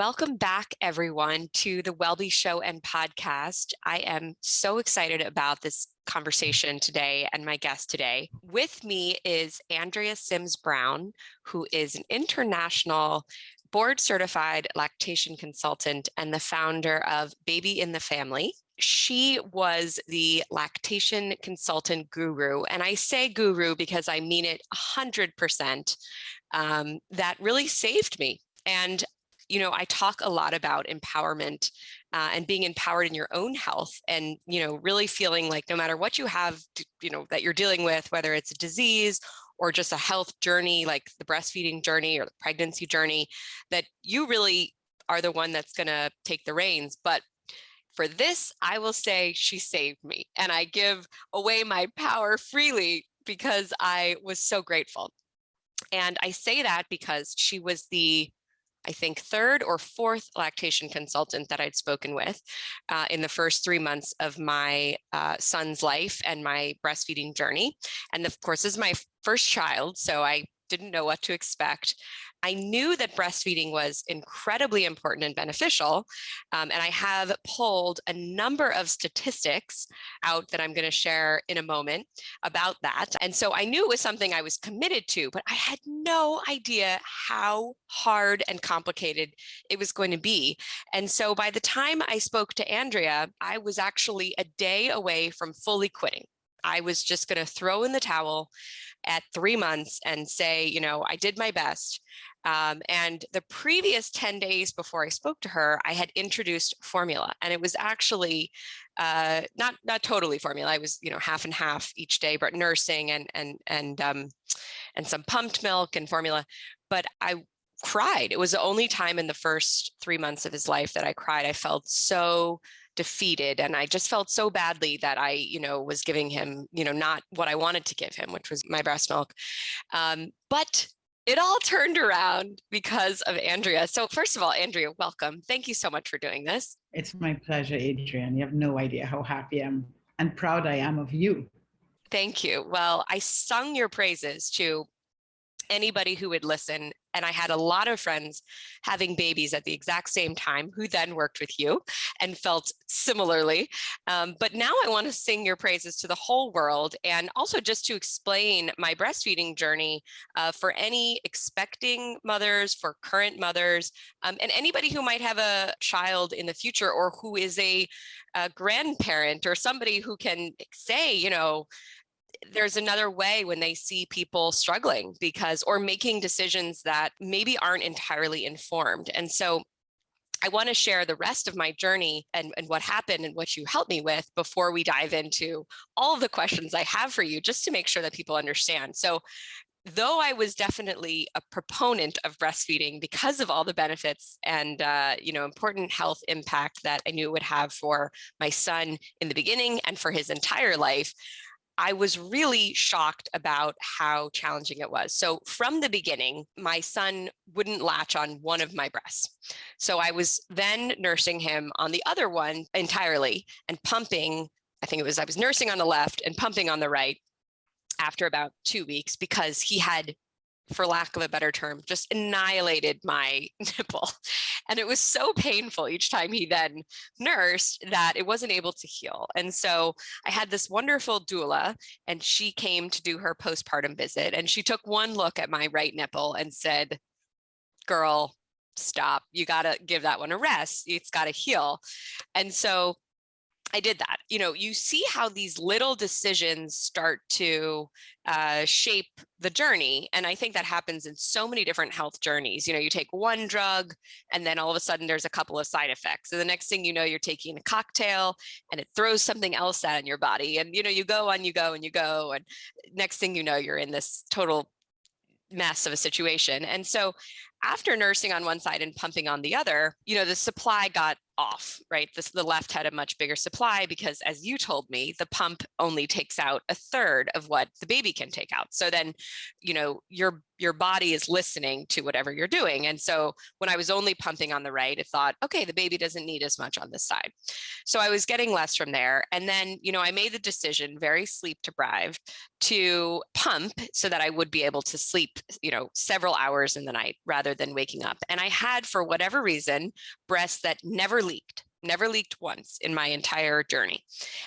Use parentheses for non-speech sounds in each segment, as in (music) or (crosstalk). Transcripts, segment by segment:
Welcome back, everyone, to the WellBe Show and podcast. I am so excited about this conversation today and my guest today. With me is Andrea Sims Brown, who is an international board certified lactation consultant and the founder of Baby in the Family. She was the lactation consultant guru. And I say guru because I mean it 100%. Um, that really saved me. And you know, I talk a lot about empowerment uh, and being empowered in your own health and, you know, really feeling like no matter what you have, to, you know, that you're dealing with, whether it's a disease or just a health journey, like the breastfeeding journey or the pregnancy journey, that you really are the one that's going to take the reins. But for this, I will say she saved me and I give away my power freely because I was so grateful. And I say that because she was the I think third or fourth lactation consultant that I'd spoken with uh, in the first three months of my uh, son's life and my breastfeeding journey. And of course, is my first child, so I didn't know what to expect. I knew that breastfeeding was incredibly important and beneficial. Um, and I have pulled a number of statistics out that I'm going to share in a moment about that. And so I knew it was something I was committed to, but I had no idea how hard and complicated it was going to be. And so by the time I spoke to Andrea, I was actually a day away from fully quitting. I was just going to throw in the towel at three months and say, you know, I did my best. Um, and the previous 10 days before I spoke to her, I had introduced formula and it was actually uh, not not totally formula. I was, you know, half and half each day, but nursing and and and um, and some pumped milk and formula. But I cried. It was the only time in the first three months of his life that I cried. I felt so defeated and I just felt so badly that I, you know, was giving him, you know, not what I wanted to give him, which was my breast milk. Um, but it all turned around because of Andrea. So first of all, Andrea, welcome. Thank you so much for doing this. It's my pleasure, Adrienne. You have no idea how happy I am and proud I am of you. Thank you. Well, I sung your praises to anybody who would listen. And I had a lot of friends having babies at the exact same time who then worked with you and felt similarly. Um, but now I want to sing your praises to the whole world and also just to explain my breastfeeding journey uh, for any expecting mothers, for current mothers, um, and anybody who might have a child in the future or who is a, a grandparent or somebody who can say, you know, there's another way when they see people struggling because or making decisions that maybe aren't entirely informed. And so I want to share the rest of my journey and, and what happened and what you helped me with before we dive into all of the questions I have for you, just to make sure that people understand. So though I was definitely a proponent of breastfeeding because of all the benefits and uh, you know important health impact that I knew it would have for my son in the beginning and for his entire life, I was really shocked about how challenging it was. So from the beginning, my son wouldn't latch on one of my breasts. So I was then nursing him on the other one entirely and pumping, I think it was, I was nursing on the left and pumping on the right after about two weeks because he had for lack of a better term, just annihilated my (laughs) nipple. And it was so painful each time he then nursed that it wasn't able to heal. And so I had this wonderful doula and she came to do her postpartum visit and she took one look at my right nipple and said, girl, stop, you gotta give that one a rest. It's gotta heal. And so I did that. You know, you see how these little decisions start to uh, shape the journey. And I think that happens in so many different health journeys. You know, you take one drug and then all of a sudden there's a couple of side effects. And the next thing you know, you're taking a cocktail and it throws something else out in your body. And, you know, you go on, you go and you go. And next thing you know, you're in this total mess of a situation. And so after nursing on one side and pumping on the other, you know, the supply got off, right? This the left had a much bigger supply because as you told me, the pump only takes out a third of what the baby can take out. So then, you know, your your body is listening to whatever you're doing. And so when I was only pumping on the right, it thought, okay, the baby doesn't need as much on this side. So I was getting less from there. And then, you know, I made the decision very sleep deprived to pump so that I would be able to sleep, you know, several hours in the night rather than waking up. And I had, for whatever reason, breasts that never leaked never leaked once in my entire journey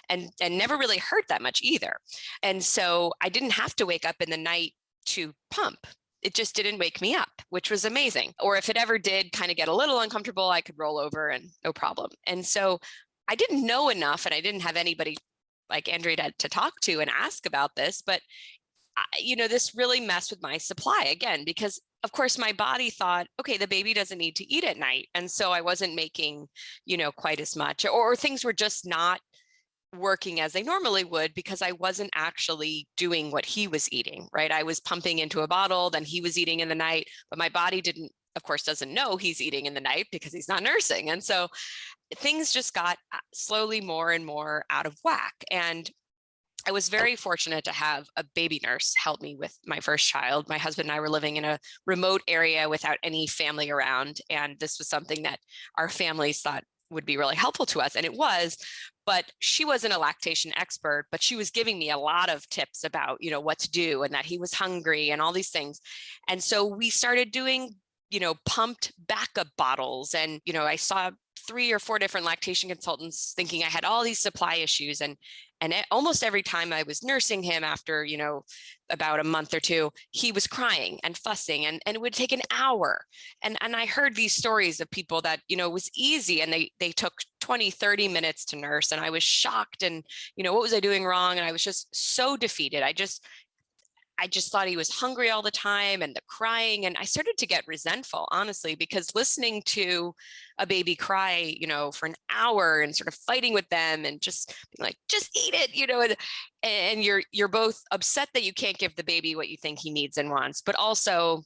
and and never really hurt that much either and so i didn't have to wake up in the night to pump it just didn't wake me up, which was amazing. Or if it ever did kind of get a little uncomfortable, I could roll over and no problem. And so I didn't know enough and I didn't have anybody like Andrea to, to talk to and ask about this, but I, you know, this really messed with my supply again, because of course my body thought, okay, the baby doesn't need to eat at night. And so I wasn't making, you know, quite as much or, or things were just not working as they normally would because I wasn't actually doing what he was eating, right? I was pumping into a bottle, then he was eating in the night, but my body didn't, of course, doesn't know he's eating in the night because he's not nursing. And so things just got uh, slowly more and more out of whack. And I was very fortunate to have a baby nurse help me with my first child. My husband and I were living in a remote area without any family around. And this was something that our families thought would be really helpful to us. And it was, but she wasn't a lactation expert, but she was giving me a lot of tips about, you know, what to do and that he was hungry and all these things. And so we started doing, you know, pumped backup bottles. And, you know, I saw three or four different lactation consultants thinking I had all these supply issues and and almost every time I was nursing him after, you know, about a month or two, he was crying and fussing and, and it would take an hour. And, and I heard these stories of people that, you know, it was easy and they, they took 20, 30 minutes to nurse. And I was shocked and, you know, what was I doing wrong? And I was just so defeated. I just, I just thought he was hungry all the time and the crying. And I started to get resentful, honestly, because listening to a baby cry, you know, for an hour and sort of fighting with them and just being like, just eat it, you know, and, and you're you're both upset that you can't give the baby what you think he needs and wants, but also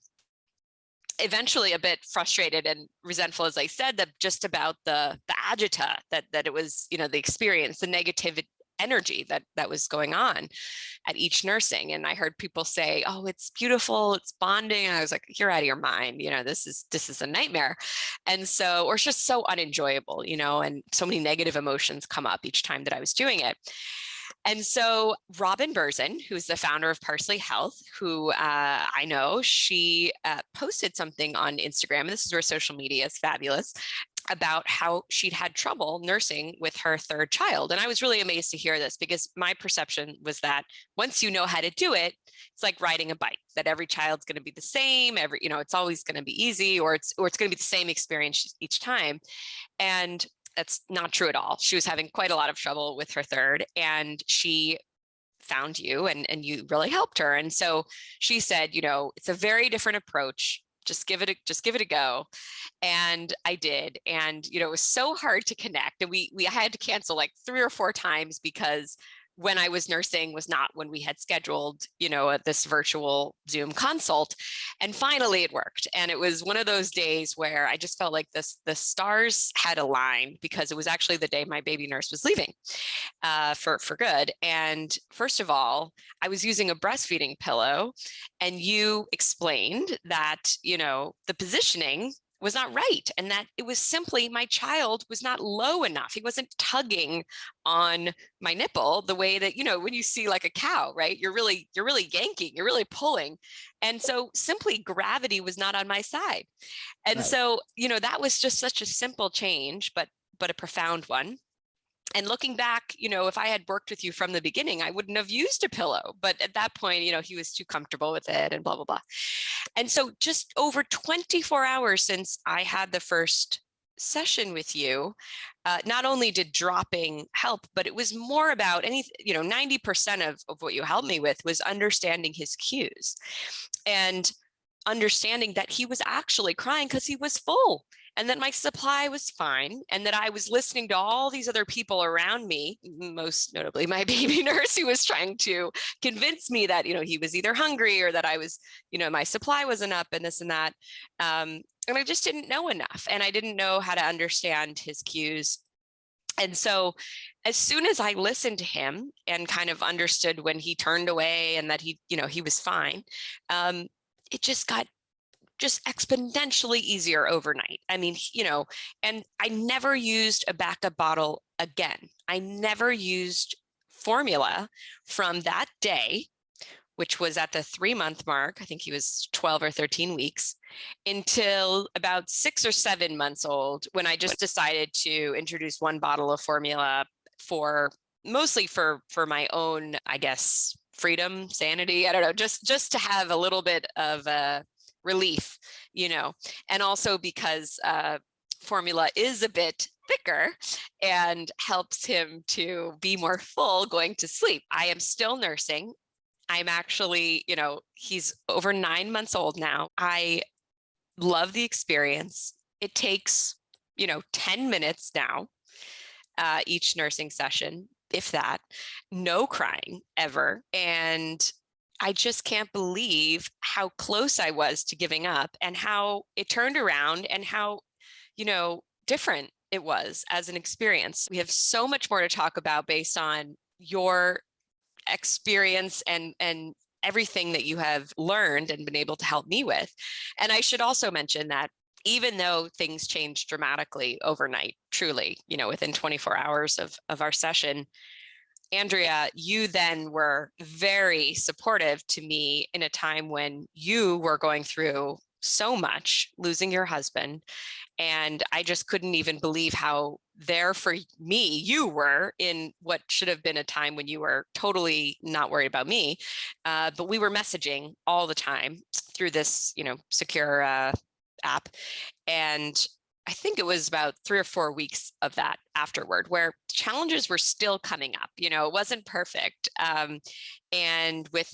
eventually a bit frustrated and resentful, as I said, that just about the the agita that that it was, you know, the experience, the negativity energy that that was going on at each nursing and i heard people say oh it's beautiful it's bonding and i was like you're out of your mind you know this is this is a nightmare and so or it's just so unenjoyable you know and so many negative emotions come up each time that i was doing it and so Robin Berzin, who's the founder of Parsley Health, who uh, I know, she uh, posted something on Instagram, and this is where social media is fabulous, about how she'd had trouble nursing with her third child. And I was really amazed to hear this because my perception was that once you know how to do it, it's like riding a bike, that every child's going to be the same, every, you know, it's always going to be easy or it's, or it's going to be the same experience each time. And that's not true at all. She was having quite a lot of trouble with her third and she found you and, and you really helped her. And so she said, you know, it's a very different approach just give it a just give it a go and i did and you know it was so hard to connect and we we had to cancel like three or four times because when I was nursing was not when we had scheduled, you know, this virtual Zoom consult. And finally it worked. And it was one of those days where I just felt like this, the stars had aligned because it was actually the day my baby nurse was leaving uh, for, for good. And first of all, I was using a breastfeeding pillow and you explained that, you know, the positioning was not right and that it was simply my child was not low enough. He wasn't tugging on my nipple the way that you know when you see like a cow right? You're really you're really yanking you're really pulling. And so simply gravity was not on my side. And right. so you know that was just such a simple change but but a profound one and looking back, you know, if I had worked with you from the beginning, I wouldn't have used a pillow. But at that point, you know, he was too comfortable with it and blah, blah, blah. And so just over 24 hours since I had the first session with you, uh, not only did dropping help, but it was more about any, you know, 90% of, of what you helped me with was understanding his cues and understanding that he was actually crying because he was full and that my supply was fine and that I was listening to all these other people around me, most notably my (laughs) baby nurse who was trying to convince me that, you know, he was either hungry or that I was, you know, my supply wasn't up and this and that. Um, and I just didn't know enough and I didn't know how to understand his cues. And so as soon as I listened to him and kind of understood when he turned away and that he, you know, he was fine, um, it just got just exponentially easier overnight. I mean, you know, and I never used a backup bottle again. I never used formula from that day, which was at the three month mark. I think he was 12 or 13 weeks until about six or seven months old when I just decided to introduce one bottle of formula for mostly for for my own, I guess, freedom, sanity. I don't know, just just to have a little bit of a relief, you know, and also because uh, formula is a bit thicker and helps him to be more full going to sleep. I am still nursing. I'm actually, you know, he's over nine months old now. I love the experience. It takes, you know, 10 minutes now, uh, each nursing session, if that, no crying ever. And I just can't believe how close I was to giving up and how it turned around and how, you know, different it was as an experience. We have so much more to talk about based on your experience and and everything that you have learned and been able to help me with. And I should also mention that even though things changed dramatically overnight, truly, you know, within 24 hours of, of our session, Andrea, you then were very supportive to me in a time when you were going through so much, losing your husband. And I just couldn't even believe how there for me you were in what should have been a time when you were totally not worried about me. Uh, but we were messaging all the time through this, you know, secure uh, app. And I think it was about three or four weeks of that afterward where challenges were still coming up. You know, it wasn't perfect. Um, and with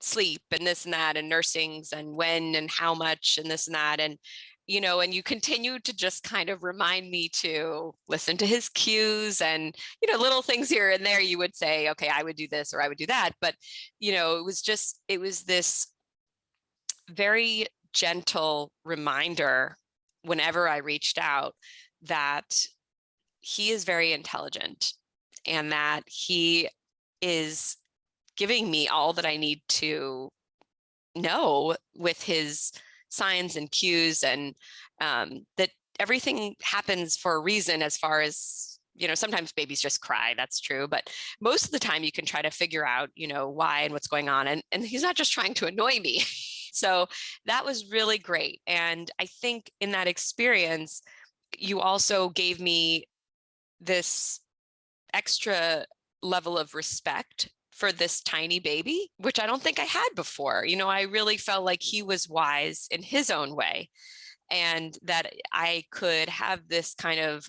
sleep and this and that and nursings and when and how much and this and that. And, you know, and you continue to just kind of remind me to listen to his cues and, you know, little things here and there you would say, okay, I would do this or I would do that. But, you know, it was just, it was this very gentle reminder whenever I reached out that he is very intelligent and that he is giving me all that I need to know with his signs and cues and um, that everything happens for a reason as far as you know sometimes babies just cry that's true but most of the time you can try to figure out you know why and what's going on and and he's not just trying to annoy me (laughs) So that was really great. And I think in that experience, you also gave me this extra level of respect for this tiny baby, which I don't think I had before. You know, I really felt like he was wise in his own way and that I could have this kind of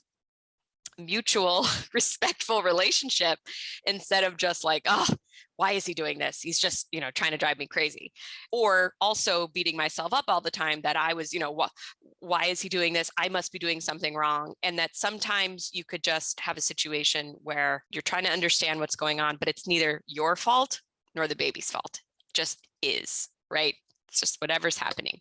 mutual (laughs) respectful relationship instead of just like, oh, why is he doing this? He's just, you know, trying to drive me crazy. Or also beating myself up all the time that I was, you know, wh why is he doing this? I must be doing something wrong. And that sometimes you could just have a situation where you're trying to understand what's going on, but it's neither your fault nor the baby's fault, it just is, right? It's just whatever's happening.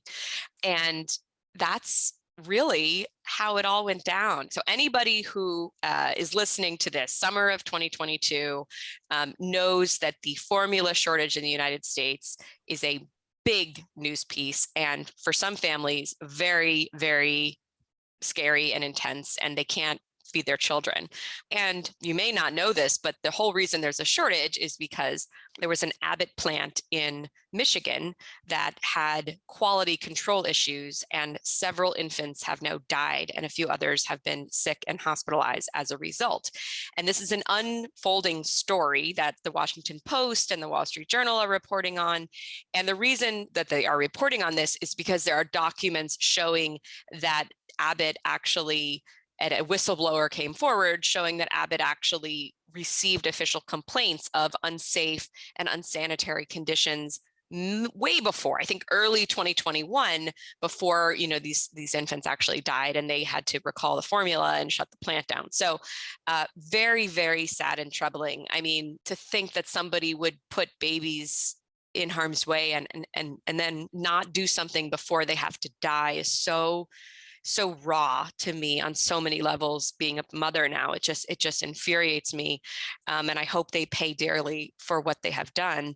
And that's really how it all went down. So anybody who uh, is listening to this summer of 2022 um, knows that the formula shortage in the United States is a big news piece and for some families very very scary and intense and they can't feed their children. And you may not know this, but the whole reason there's a shortage is because there was an Abbott plant in Michigan that had quality control issues and several infants have now died and a few others have been sick and hospitalized as a result. And this is an unfolding story that the Washington Post and the Wall Street Journal are reporting on. And the reason that they are reporting on this is because there are documents showing that Abbott actually and a whistleblower came forward showing that Abbott actually received official complaints of unsafe and unsanitary conditions way before, I think early 2021, before, you know, these, these infants actually died and they had to recall the formula and shut the plant down. So uh, very, very sad and troubling. I mean, to think that somebody would put babies in harm's way and, and, and, and then not do something before they have to die is so, so raw to me on so many levels being a mother now it just it just infuriates me um, and i hope they pay dearly for what they have done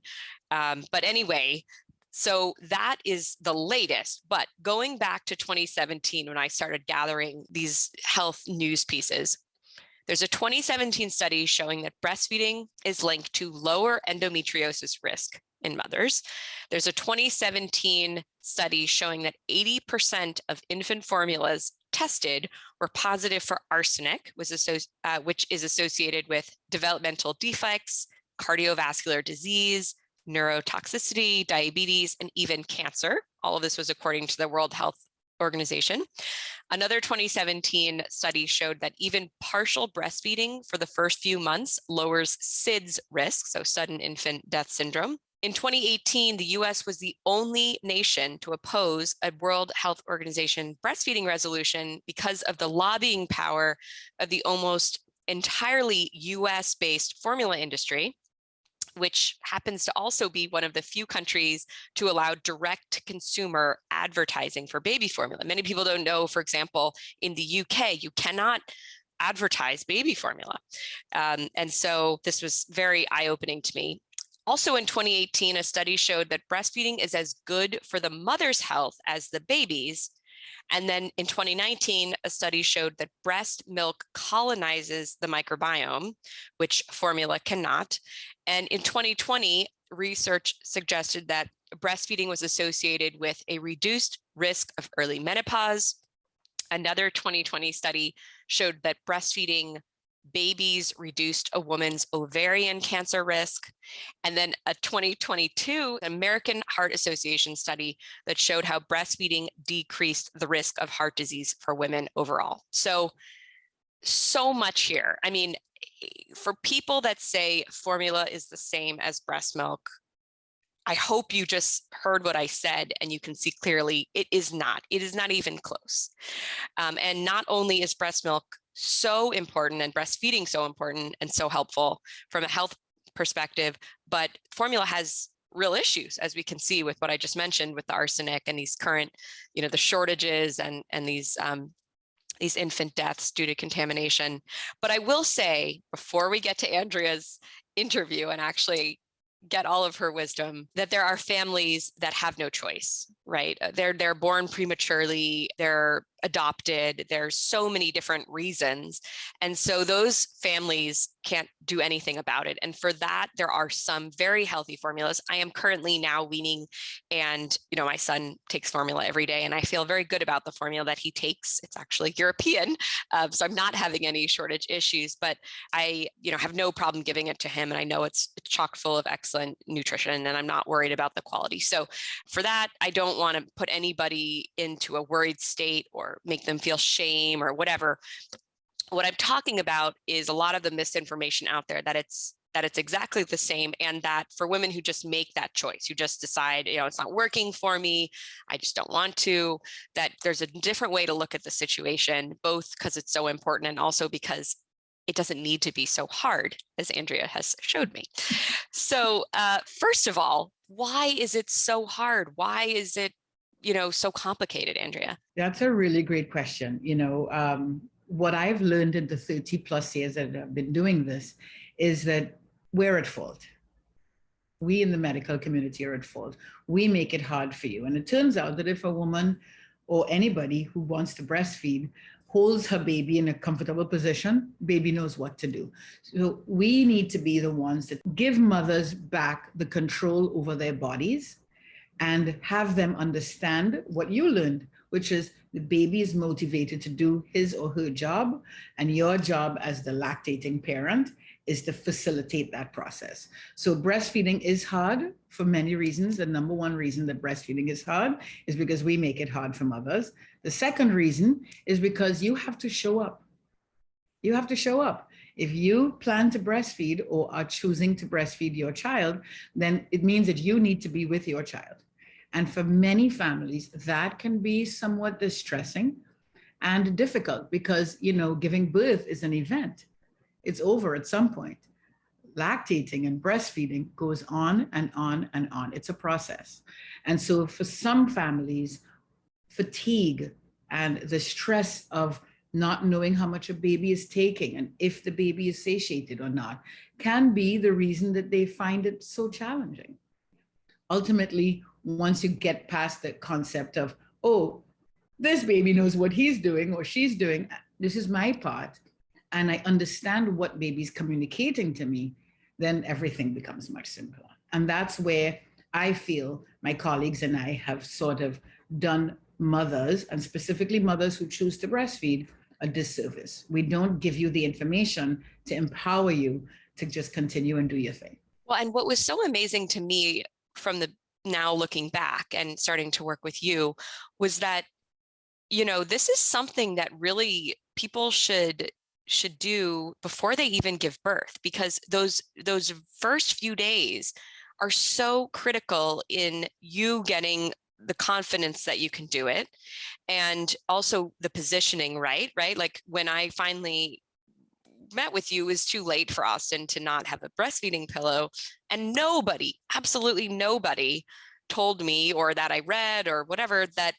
um, but anyway so that is the latest but going back to 2017 when i started gathering these health news pieces there's a 2017 study showing that breastfeeding is linked to lower endometriosis risk in mothers. There's a 2017 study showing that 80% of infant formulas tested were positive for arsenic, uh, which is associated with developmental defects, cardiovascular disease, neurotoxicity, diabetes, and even cancer. All of this was according to the World Health Organization. Another 2017 study showed that even partial breastfeeding for the first few months lowers SIDS risk, so sudden infant death syndrome. In 2018, the US was the only nation to oppose a World Health Organization breastfeeding resolution because of the lobbying power of the almost entirely US based formula industry, which happens to also be one of the few countries to allow direct consumer advertising for baby formula. Many people don't know, for example, in the UK, you cannot advertise baby formula. Um, and so this was very eye-opening to me. Also in 2018, a study showed that breastfeeding is as good for the mother's health as the baby's. And then in 2019, a study showed that breast milk colonizes the microbiome, which formula cannot. And in 2020, research suggested that breastfeeding was associated with a reduced risk of early menopause. Another 2020 study showed that breastfeeding babies reduced a woman's ovarian cancer risk. And then a 2022 American Heart Association study that showed how breastfeeding decreased the risk of heart disease for women overall. So, so much here. I mean, for people that say formula is the same as breast milk, I hope you just heard what I said and you can see clearly it is not. It is not even close. Um, and not only is breast milk so important and breastfeeding so important and so helpful from a health perspective, but formula has real issues, as we can see with what I just mentioned with the arsenic and these current, you know, the shortages and, and these um, these infant deaths due to contamination. But I will say, before we get to Andrea's interview and actually get all of her wisdom that there are families that have no choice right they're they're born prematurely they're adopted there's so many different reasons and so those families can't do anything about it and for that there are some very healthy formulas. I am currently now weaning and you know my son takes formula every day and i feel very good about the formula that he takes. It's actually european uh, so i'm not having any shortage issues but i you know have no problem giving it to him and i know it's chock full of excellent nutrition and i'm not worried about the quality. So for that i don't want to put anybody into a worried state or make them feel shame or whatever what I'm talking about is a lot of the misinformation out there that it's that it's exactly the same and that for women who just make that choice, who just decide, you know, it's not working for me, I just don't want to, that there's a different way to look at the situation, both because it's so important and also because it doesn't need to be so hard, as Andrea has showed me. So uh, first of all, why is it so hard? Why is it, you know, so complicated, Andrea? That's a really great question. You know, um, what I've learned in the 30 plus years that I've been doing this is that we're at fault. We in the medical community are at fault. We make it hard for you. And it turns out that if a woman or anybody who wants to breastfeed holds her baby in a comfortable position, baby knows what to do. So we need to be the ones that give mothers back the control over their bodies and have them understand what you learned, which is the baby is motivated to do his or her job, and your job as the lactating parent is to facilitate that process. So breastfeeding is hard for many reasons. The number one reason that breastfeeding is hard is because we make it hard for mothers. The second reason is because you have to show up. You have to show up. If you plan to breastfeed or are choosing to breastfeed your child, then it means that you need to be with your child. And for many families, that can be somewhat distressing and difficult because, you know, giving birth is an event. It's over at some point. Lactating and breastfeeding goes on and on and on. It's a process. And so for some families, fatigue and the stress of not knowing how much a baby is taking and if the baby is satiated or not can be the reason that they find it so challenging. Ultimately, once you get past the concept of, oh, this baby knows what he's doing or she's doing, this is my part, and I understand what baby's communicating to me, then everything becomes much simpler. And that's where I feel my colleagues and I have sort of done mothers, and specifically mothers who choose to breastfeed, a disservice. We don't give you the information to empower you to just continue and do your thing. Well, and what was so amazing to me from the now looking back and starting to work with you was that, you know, this is something that really people should should do before they even give birth because those those first few days are so critical in you getting the confidence that you can do it and also the positioning right? Right? Like when i finally met with you is too late for Austin to not have a breastfeeding pillow. And nobody, absolutely nobody told me or that I read or whatever that,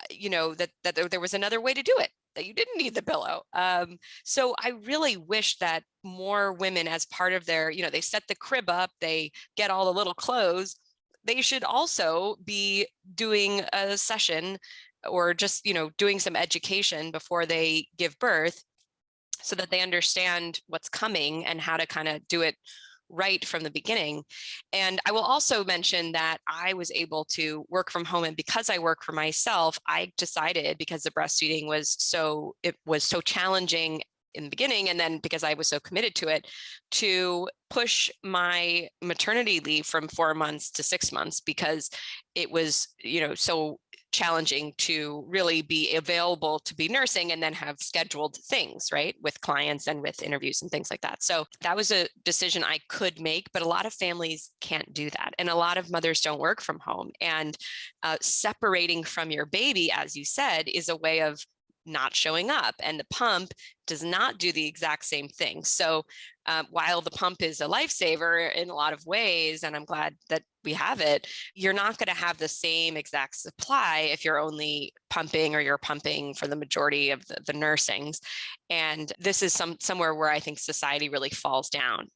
uh, you know, that, that there was another way to do it, that you didn't need the pillow. Um, so I really wish that more women as part of their, you know, they set the crib up, they get all the little clothes, they should also be doing a session or just, you know, doing some education before they give birth so that they understand what's coming and how to kind of do it right from the beginning. And I will also mention that I was able to work from home and because I work for myself, I decided because the breastfeeding was so, it was so challenging in the beginning and then because I was so committed to it to push my maternity leave from four months to six months because it was you know so challenging to really be available to be nursing and then have scheduled things, right, with clients and with interviews and things like that. So that was a decision I could make, but a lot of families can't do that. And a lot of mothers don't work from home. And uh, separating from your baby, as you said, is a way of not showing up and the pump does not do the exact same thing. So um, while the pump is a lifesaver in a lot of ways, and I'm glad that we have it, you're not going to have the same exact supply if you're only pumping or you're pumping for the majority of the, the nursings. And this is some somewhere where I think society really falls down.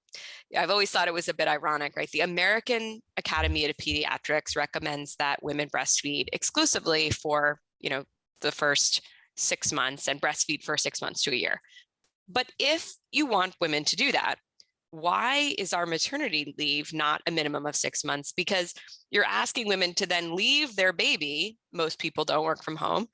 I've always thought it was a bit ironic, right? The American Academy of Pediatrics recommends that women breastfeed exclusively for, you know, the first six months and breastfeed for six months to a year. But if you want women to do that, why is our maternity leave not a minimum of six months? Because you're asking women to then leave their baby. Most people don't work from home.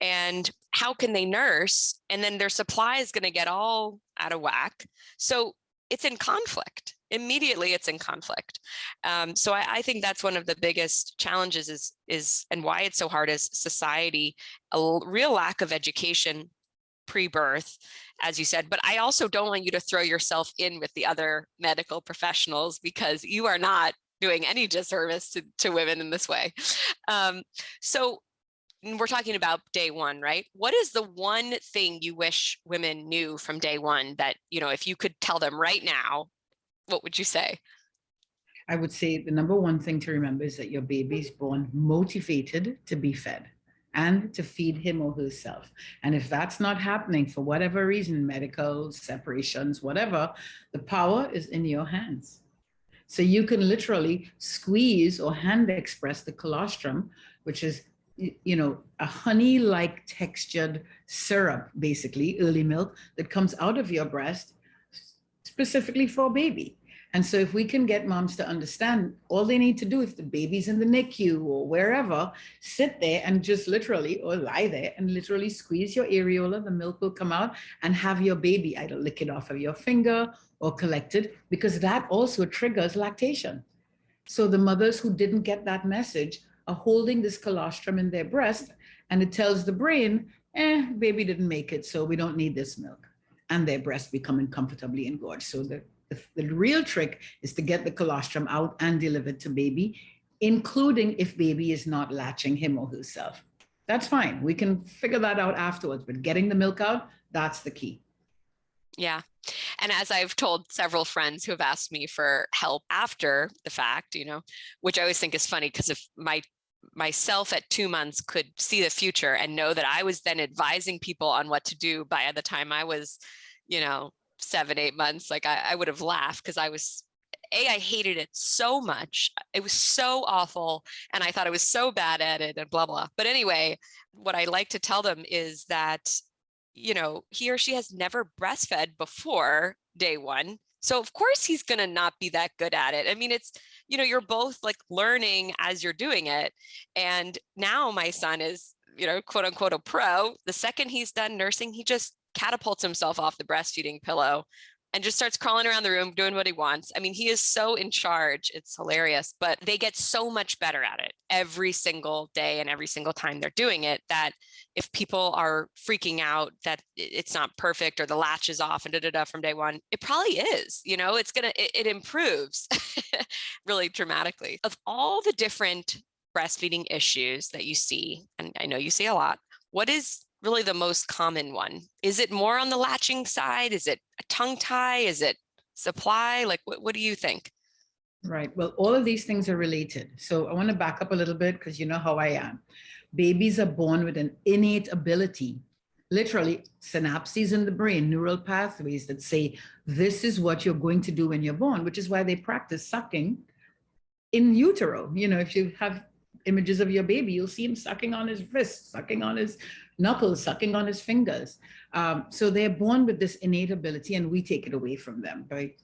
And how can they nurse? And then their supply is going to get all out of whack. So it's in conflict. Immediately, it's in conflict. Um, so I, I, think that's one of the biggest challenges is, is and why it's so hard is society, a real lack of education pre-birth, as you said, but I also don't want you to throw yourself in with the other medical professionals because you are not doing any disservice to, to women in this way. Um, so we're talking about day one, right? What is the one thing you wish women knew from day one that, you know, if you could tell them right now, what would you say? I would say the number one thing to remember is that your baby is born motivated to be fed and to feed him or herself. And if that's not happening for whatever reason, medical separations, whatever, the power is in your hands. So you can literally squeeze or hand express the colostrum, which is, you know, a honey-like textured syrup, basically, early milk that comes out of your breast specifically for baby. And so if we can get moms to understand, all they need to do if the baby's in the NICU or wherever, sit there and just literally, or lie there and literally squeeze your areola, the milk will come out and have your baby either lick it off of your finger or collect it because that also triggers lactation. So the mothers who didn't get that message are holding this colostrum in their breast and it tells the brain, eh, baby didn't make it, so we don't need this milk. and their breast becoming comfortably engorged. So the, the, the real trick is to get the colostrum out and delivered to baby, including if baby is not latching him or herself. That's fine. We can figure that out afterwards, but getting the milk out, that's the key. Yeah. And as I've told several friends who have asked me for help after the fact, you know, which I always think is funny because if my myself at two months could see the future and know that I was then advising people on what to do by the time I was, you know, seven, eight months, like I, I would have laughed because I was a, I hated it so much. It was so awful. And I thought I was so bad at it and blah, blah. But anyway, what I like to tell them is that, you know, he or she has never breastfed before day one. So of course he's going to not be that good at it. I mean, it's, you know, you're both like learning as you're doing it. And now my son is, you know, quote unquote, a pro. The second he's done nursing, he just catapults himself off the breastfeeding pillow and just starts crawling around the room doing what he wants. I mean, he is so in charge. It's hilarious, but they get so much better at it every single day and every single time they're doing it that if people are freaking out that it's not perfect or the latch is off and da da da from day one, it probably is, you know, it's gonna, it, it improves (laughs) really dramatically. Of all the different breastfeeding issues that you see, and I know you see a lot, what is really the most common one? Is it more on the latching side? Is it a tongue tie? Is it supply? Like, what, what do you think? Right. Well, all of these things are related. So I want to back up a little bit because you know how I am. Babies are born with an innate ability, literally synapses in the brain, neural pathways that say, this is what you're going to do when you're born, which is why they practice sucking in utero. You know, if you have images of your baby, you'll see him sucking on his wrist, sucking on his knuckles, sucking on his fingers. Um, so they're born with this innate ability and we take it away from them by,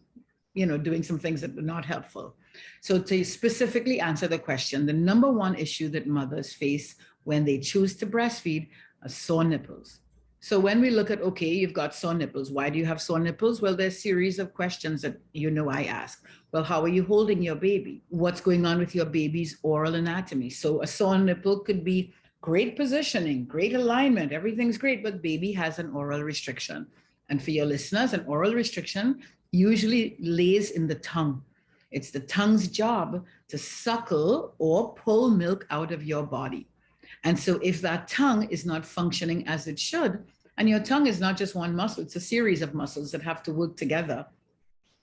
you know, doing some things that are not helpful. So to specifically answer the question, the number one issue that mothers face when they choose to breastfeed are sore nipples. So when we look at, okay, you've got sore nipples. Why do you have sore nipples? Well, there's a series of questions that you know I ask. Well, how are you holding your baby? What's going on with your baby's oral anatomy? So a sore nipple could be great positioning, great alignment, everything's great, but baby has an oral restriction. And for your listeners, an oral restriction usually lays in the tongue. It's the tongue's job to suckle or pull milk out of your body. And so if that tongue is not functioning as it should, and your tongue is not just one muscle, it's a series of muscles that have to work together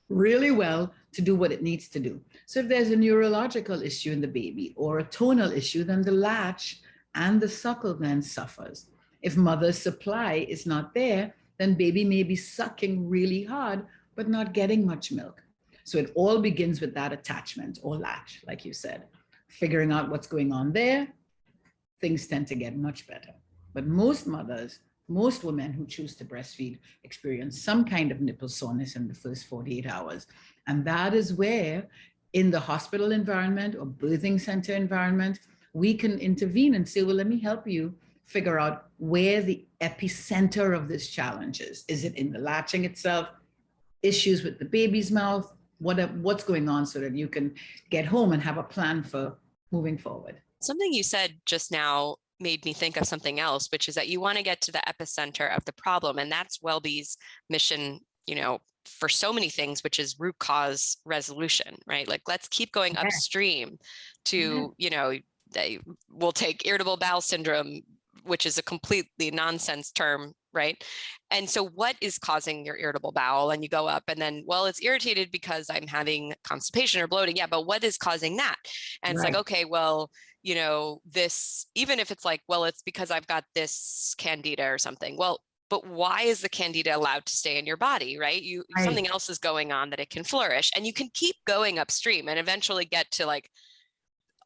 really well to do what it needs to do. So if there's a neurological issue in the baby or a tonal issue, then the latch and the suckle then suffers. If mother's supply is not there, then baby may be sucking really hard, but not getting much milk. So it all begins with that attachment or latch, like you said. Figuring out what's going on there, things tend to get much better. But most mothers, most women who choose to breastfeed experience some kind of nipple soreness in the first 48 hours. And that is where in the hospital environment or birthing center environment, we can intervene and say, well, let me help you figure out where the epicenter of this challenge is. Is it in the latching itself, issues with the baby's mouth, what, what's going on so that you can get home and have a plan for moving forward. Something you said just now made me think of something else, which is that you want to get to the epicenter of the problem. And that's WellBe's mission, you know, for so many things, which is root cause resolution, right? Like let's keep going upstream to, you know, they will take irritable bowel syndrome, which is a completely nonsense term, right? And so what is causing your irritable bowel? And you go up and then, well, it's irritated because I'm having constipation or bloating. Yeah, but what is causing that? And right. it's like, okay, well, you know, this, even if it's like, well, it's because I've got this candida or something. Well, but why is the candida allowed to stay in your body, right? You right. something else is going on that it can flourish and you can keep going upstream and eventually get to like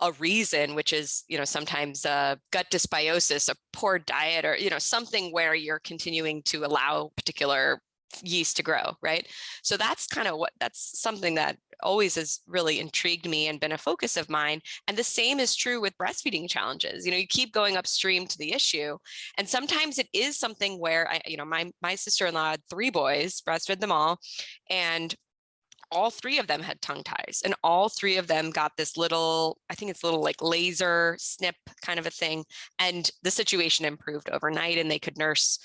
a reason, which is, you know, sometimes uh, gut dysbiosis, a poor diet, or, you know, something where you're continuing to allow particular yeast to grow, right? So that's kind of what, that's something that always has really intrigued me and been a focus of mine. And the same is true with breastfeeding challenges. You know, you keep going upstream to the issue. And sometimes it is something where I, you know, my, my sister-in-law had three boys, breastfed them all. And all three of them had tongue ties and all three of them got this little, I think it's a little like laser snip kind of a thing. And the situation improved overnight and they could nurse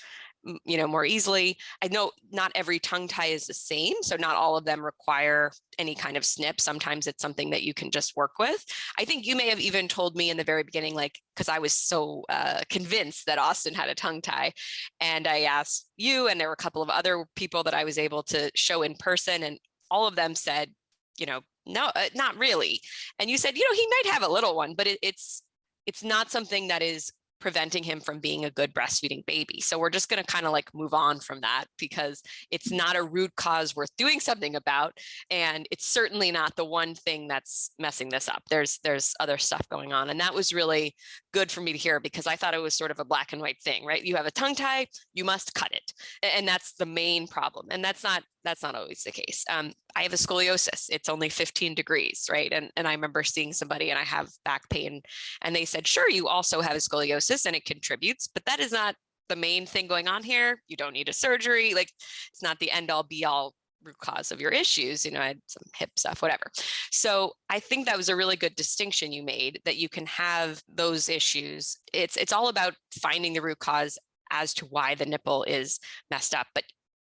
you know, more easily. I know not every tongue tie is the same, so not all of them require any kind of snip. Sometimes it's something that you can just work with. I think you may have even told me in the very beginning, like, because I was so uh, convinced that Austin had a tongue tie, and I asked you, and there were a couple of other people that I was able to show in person, and all of them said, you know, no, uh, not really. And you said, you know, he might have a little one, but it, it's it's not something that is preventing him from being a good breastfeeding baby. So we're just going to kind of like move on from that because it's not a root cause worth doing something about and it's certainly not the one thing that's messing this up. There's there's other stuff going on and that was really good for me to hear because I thought it was sort of a black and white thing, right? You have a tongue tie, you must cut it. And that's the main problem. And that's not that's not always the case. Um, I have a scoliosis. It's only 15 degrees, right? And, and I remember seeing somebody and I have back pain and they said, sure, you also have a scoliosis and it contributes, but that is not the main thing going on here. You don't need a surgery. Like it's not the end all be all root cause of your issues. You know, I had some hip stuff, whatever. So I think that was a really good distinction you made that you can have those issues. It's it's all about finding the root cause as to why the nipple is messed up. But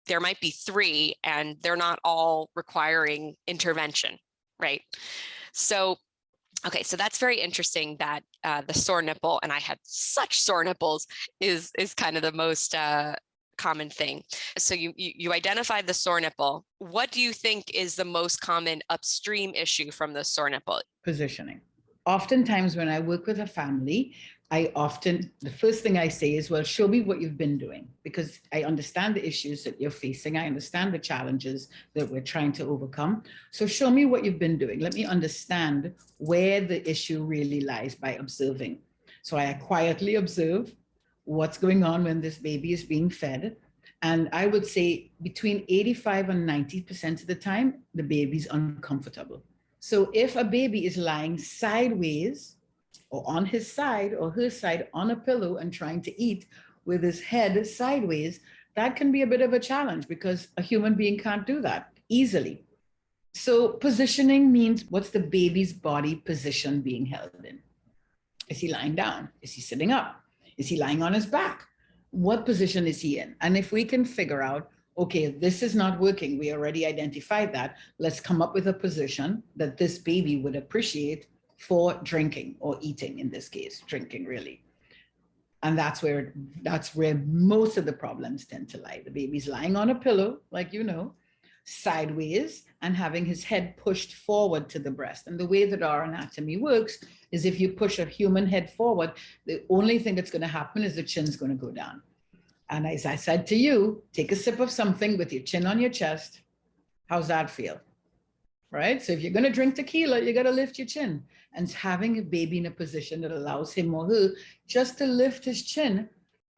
there might be three and they're not all requiring intervention, right? So, okay, so that's very interesting that uh, the sore nipple, and I had such sore nipples, is is kind of the most uh, common thing. So you, you you identified the sore nipple. What do you think is the most common upstream issue from the sore nipple? Positioning. Oftentimes when I work with a family, I often, the first thing I say is, well, show me what you've been doing because I understand the issues that you're facing. I understand the challenges that we're trying to overcome. So show me what you've been doing. Let me understand where the issue really lies by observing. So I quietly observe what's going on when this baby is being fed. And I would say between 85 and 90% of the time, the baby's uncomfortable. So if a baby is lying sideways, or on his side or her side on a pillow and trying to eat with his head sideways, that can be a bit of a challenge because a human being can't do that easily. So positioning means what's the baby's body position being held in? Is he lying down? Is he sitting up? Is he lying on his back? What position is he in? And if we can figure out, okay, this is not working, we already identified that, let's come up with a position that this baby would appreciate for drinking or eating in this case, drinking really. And that's where that's where most of the problems tend to lie. The baby's lying on a pillow, like you know, sideways and having his head pushed forward to the breast. And the way that our anatomy works is if you push a human head forward, the only thing that's going to happen is the chin's going to go down. And as I said to you, take a sip of something with your chin on your chest. How's that feel? Right? So if you're going to drink tequila, you got to lift your chin and having a baby in a position that allows him or her just to lift his chin,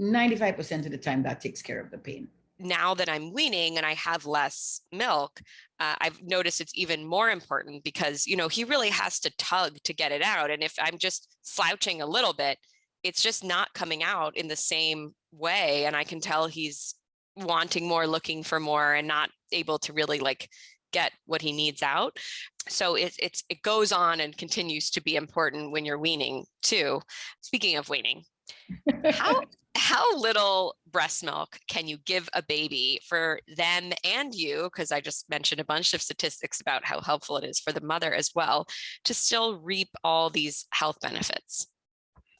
95% of the time that takes care of the pain. Now that I'm weaning and I have less milk, uh, I've noticed it's even more important because, you know, he really has to tug to get it out. And if I'm just slouching a little bit, it's just not coming out in the same way. And I can tell he's wanting more, looking for more, and not able to really like get what he needs out. So it, it's, it goes on and continues to be important when you're weaning too. Speaking of weaning, how, (laughs) how little breast milk can you give a baby for them and you, because I just mentioned a bunch of statistics about how helpful it is for the mother as well, to still reap all these health benefits?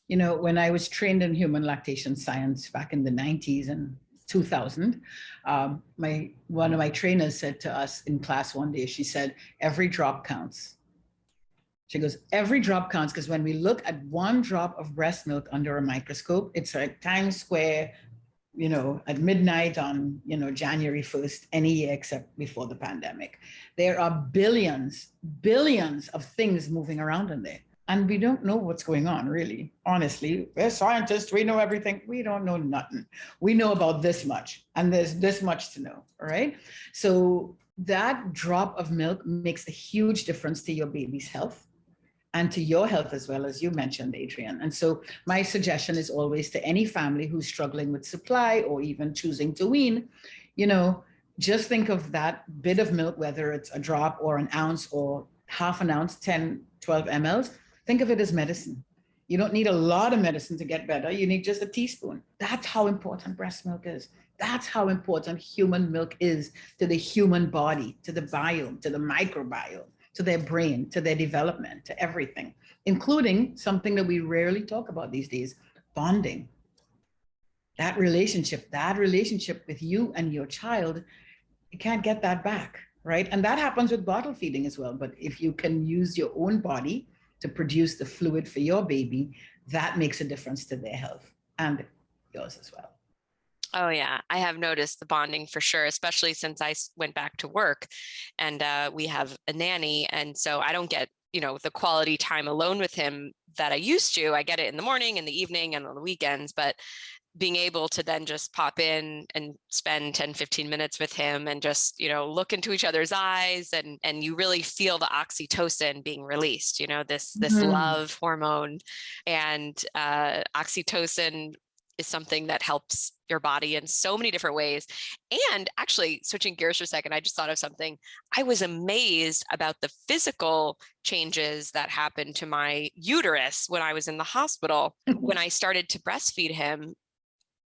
You know, when I was trained in human lactation science back in the 90s and 2000, um, my one of my trainers said to us in class one day, she said, every drop counts. She goes, every drop counts because when we look at one drop of breast milk under a microscope, it's like Times Square, you know, at midnight on, you know, January 1st, any year except before the pandemic. There are billions, billions of things moving around in there and we don't know what's going on really honestly. We're scientists we know everything. We don't know nothing. We know about this much and there's this much to know all right? So that drop of milk makes a huge difference to your baby's health and to your health as well as you mentioned Adrienne. And so my suggestion is always to any family who's struggling with supply or even choosing to wean you know just think of that bit of milk whether it's a drop or an ounce or half an ounce 10 12 mls Think of it as medicine. You don't need a lot of medicine to get better. You need just a teaspoon. That's how important breast milk is. That's how important human milk is to the human body, to the biome, to the microbiome, to their brain, to their development, to everything, including something that we rarely talk about these days, bonding. That relationship, that relationship with you and your child, you can't get that back, right? And that happens with bottle feeding as well. But if you can use your own body to produce the fluid for your baby, that makes a difference to their health and yours as well. Oh yeah, I have noticed the bonding for sure, especially since I went back to work and uh, we have a nanny. And so I don't get, you know, the quality time alone with him that I used to. I get it in the morning and the evening and on the weekends, but being able to then just pop in and spend 10 15 minutes with him and just you know look into each other's eyes and and you really feel the oxytocin being released you know this this mm -hmm. love hormone and uh, oxytocin is something that helps your body in so many different ways. And actually switching gears for a second, I just thought of something. I was amazed about the physical changes that happened to my uterus when I was in the hospital. when I started to breastfeed him,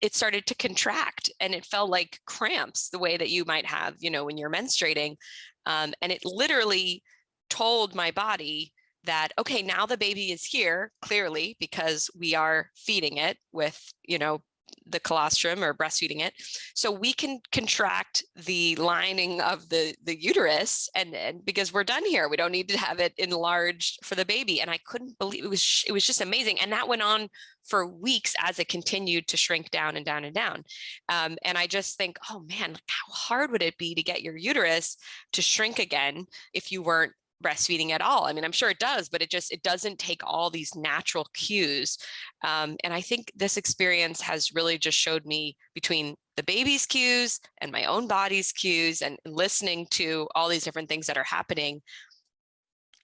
it started to contract and it felt like cramps the way that you might have, you know, when you're menstruating. Um, and it literally told my body that, okay, now the baby is here clearly because we are feeding it with, you know, the colostrum or breastfeeding it. So we can contract the lining of the, the uterus and, and because we're done here, we don't need to have it enlarged for the baby. And I couldn't believe it was, it was just amazing. And that went on for weeks as it continued to shrink down and down and down. Um, and I just think, oh man, how hard would it be to get your uterus to shrink again if you weren't breastfeeding at all. I mean, I'm sure it does, but it just, it doesn't take all these natural cues. Um, and I think this experience has really just showed me between the baby's cues and my own body's cues and listening to all these different things that are happening,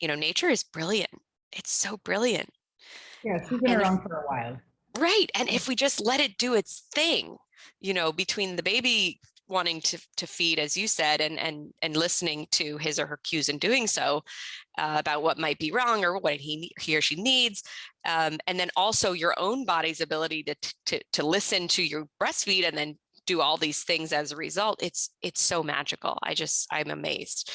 you know, nature is brilliant. It's so brilliant. Yeah, she's been and around if, for a while. Right. And if we just let it do its thing, you know, between the baby wanting to, to feed, as you said, and, and, and listening to his or her cues and doing so uh, about what might be wrong or what he, he or she needs. Um, and then also your own body's ability to, to, to listen to your breastfeed and then do all these things as a result. It's, it's so magical. I just, I'm amazed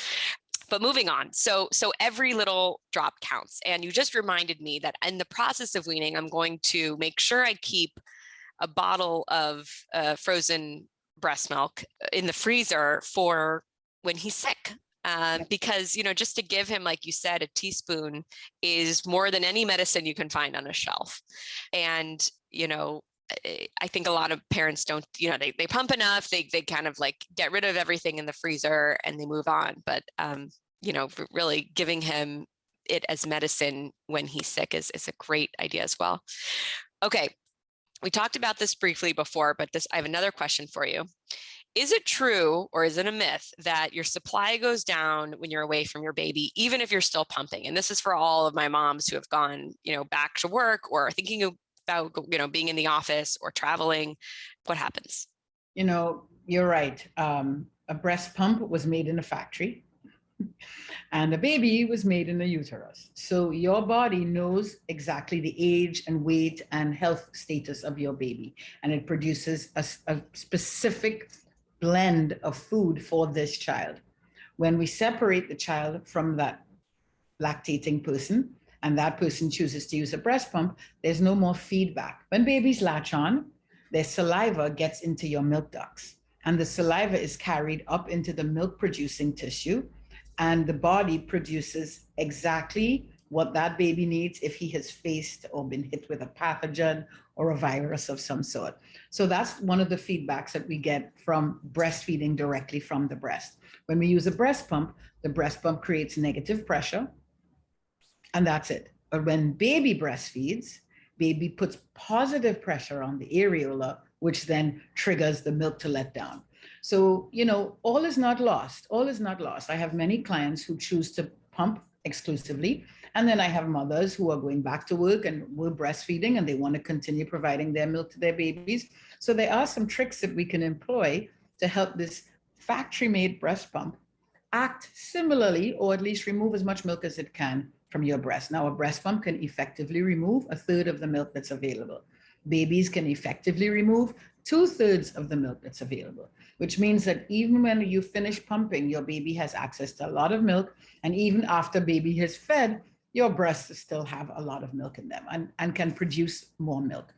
but moving on so so every little drop counts and you just reminded me that in the process of weaning i'm going to make sure i keep a bottle of uh, frozen breast milk in the freezer for when he's sick. Um, because, you know, just to give him, like you said, a teaspoon is more than any medicine you can find on a shelf. And, you know, I think a lot of parents don't, you know, they, they pump enough, they, they kind of like get rid of everything in the freezer and they move on. But, um, you know, really giving him it as medicine when he's sick is, is a great idea as well. Okay, we talked about this briefly before, but this I have another question for you. Is it true or is it a myth that your supply goes down when you're away from your baby, even if you're still pumping? And this is for all of my moms who have gone, you know, back to work or thinking about, you know, being in the office or traveling. What happens? You know, you're right. Um, a breast pump was made in a factory and the baby was made in the uterus. So your body knows exactly the age and weight and health status of your baby. And it produces a, a specific blend of food for this child. When we separate the child from that lactating person, and that person chooses to use a breast pump, there's no more feedback. When babies latch on, their saliva gets into your milk ducts and the saliva is carried up into the milk producing tissue and the body produces exactly what that baby needs if he has faced or been hit with a pathogen or a virus of some sort. So that's one of the feedbacks that we get from breastfeeding directly from the breast. When we use a breast pump, the breast pump creates negative pressure and that's it. But when baby breastfeeds, baby puts positive pressure on the areola, which then triggers the milk to let down. So, you know, all is not lost. All is not lost. I have many clients who choose to pump exclusively. And then I have mothers who are going back to work and we're breastfeeding and they want to continue providing their milk to their babies. So there are some tricks that we can employ to help this factory made breast pump act similarly, or at least remove as much milk as it can from your breast. Now a breast pump can effectively remove a third of the milk that's available. Babies can effectively remove two thirds of the milk that's available, which means that even when you finish pumping, your baby has access to a lot of milk. And even after baby has fed, your breasts still have a lot of milk in them and, and can produce more milk.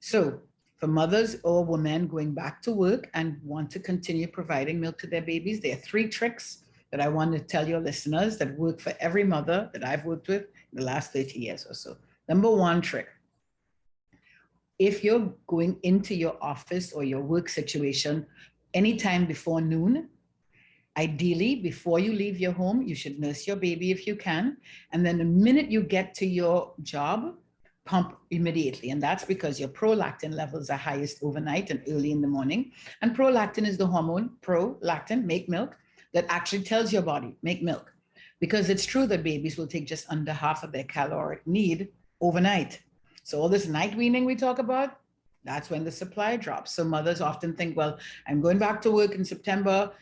So for mothers or women going back to work and want to continue providing milk to their babies, there are three tricks that I want to tell your listeners that work for every mother that I've worked with in the last 30 years or so. Number one trick, if you're going into your office or your work situation anytime before noon, ideally before you leave your home, you should nurse your baby if you can. And then the minute you get to your job, pump immediately. And that's because your prolactin levels are highest overnight and early in the morning. And prolactin is the hormone, prolactin, make milk, that actually tells your body, make milk. Because it's true that babies will take just under half of their caloric need overnight. So all this night weaning we talk about, that's when the supply drops. So mothers often think, well, I'm going back to work in September.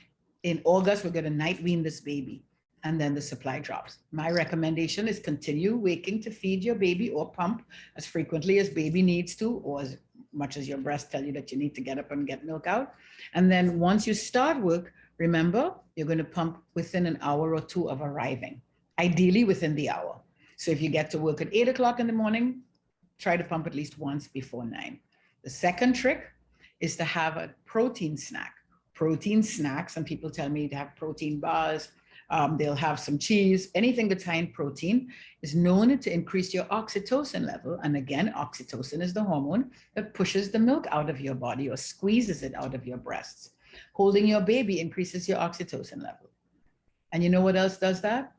In August, we're going to night wean this baby. And then the supply drops. My recommendation is continue waking to feed your baby or pump as frequently as baby needs to, or as much as your breast tell you that you need to get up and get milk out. And then once you start work, remember, you're going to pump within an hour or two of arriving, ideally within the hour. So if you get to work at eight o'clock in the morning, try to pump at least once before nine. The second trick is to have a protein snack. Protein snacks, and people tell me to have protein bars, um, they'll have some cheese, anything that's high in protein is known to increase your oxytocin level. And again, oxytocin is the hormone that pushes the milk out of your body or squeezes it out of your breasts. Holding your baby increases your oxytocin level. And you know what else does that?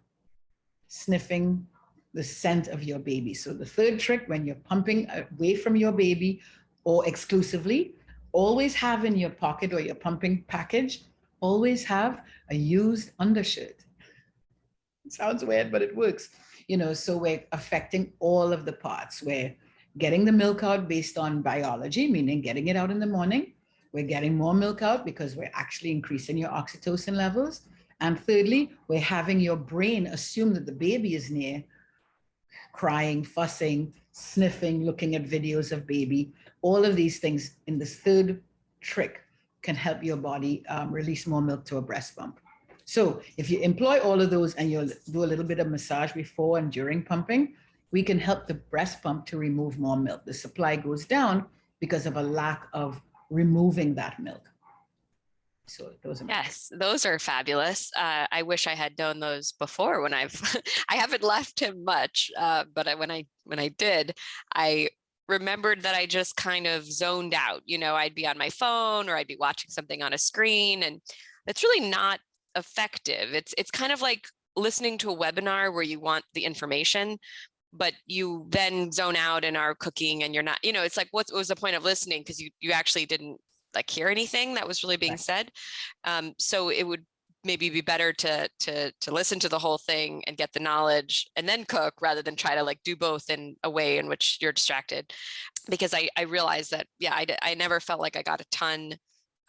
Sniffing the scent of your baby. So the third trick when you're pumping away from your baby or exclusively, always have in your pocket or your pumping package, always have a used undershirt. It sounds weird, but it works. You know, so we're affecting all of the parts. We're getting the milk out based on biology, meaning getting it out in the morning. We're getting more milk out because we're actually increasing your oxytocin levels. And thirdly, we're having your brain assume that the baby is near crying, fussing, sniffing, looking at videos of baby, all of these things in this third trick can help your body um, release more milk to a breast pump. So if you employ all of those and you'll do a little bit of massage before and during pumping, we can help the breast pump to remove more milk. The supply goes down because of a lack of removing that milk. So those are yes, those are fabulous. Uh, I wish I had known those before when I've (laughs) I haven't left him much, uh, but I, when I when I did, I remembered that I just kind of zoned out. You know, I'd be on my phone or I'd be watching something on a screen, and that's really not effective. It's it's kind of like listening to a webinar where you want the information, but you then zone out and are cooking and you're not, you know, it's like, what was the point of listening? Because you, you actually didn't like hear anything that was really being right. said. Um, so it would maybe be better to to to listen to the whole thing and get the knowledge and then cook rather than try to like do both in a way in which you're distracted because i i realized that yeah i, I never felt like i got a ton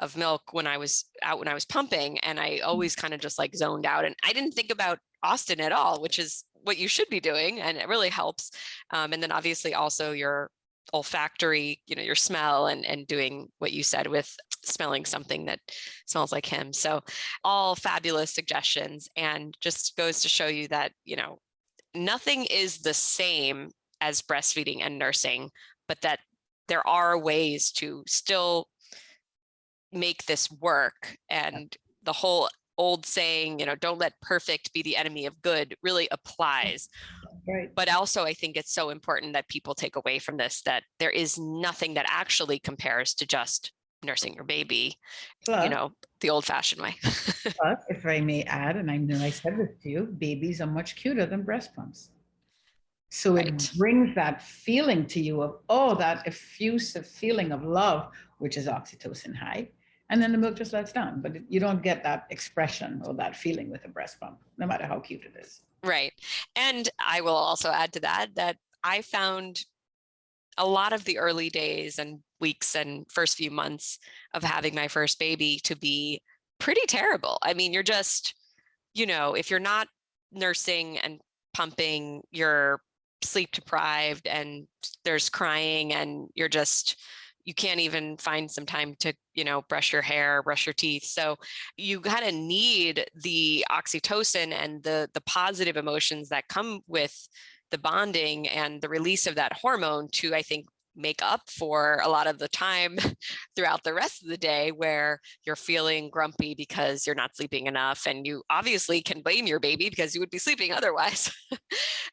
of milk when i was out when i was pumping and i mm. always kind of just like zoned out and i didn't think about austin at all which is what you should be doing and it really helps um, and then obviously also your olfactory, you know, your smell and, and doing what you said with smelling something that smells like him. So all fabulous suggestions and just goes to show you that, you know, nothing is the same as breastfeeding and nursing, but that there are ways to still make this work and the whole old saying, you know, don't let perfect be the enemy of good really mm. applies. Right. But also, I think it's so important that people take away from this that there is nothing that actually compares to just nursing your baby, you know, the old fashioned way. (laughs) but if I may add, and I know I said this to you, babies are much cuter than breast pumps. So right. it brings that feeling to you of, oh, that effusive feeling of love, which is oxytocin high. And then the milk just lets down, but you don't get that expression or that feeling with a breast pump, no matter how cute it is. Right. And I will also add to that that I found a lot of the early days and weeks and first few months of having my first baby to be pretty terrible. I mean, you're just, you know, if you're not nursing and pumping, you're sleep deprived and there's crying and you're just you can't even find some time to, you know, brush your hair, brush your teeth. So you kind of need the oxytocin and the the positive emotions that come with the bonding and the release of that hormone to, I think, make up for a lot of the time (laughs) throughout the rest of the day where you're feeling grumpy because you're not sleeping enough and you obviously can blame your baby because you would be sleeping (laughs) otherwise.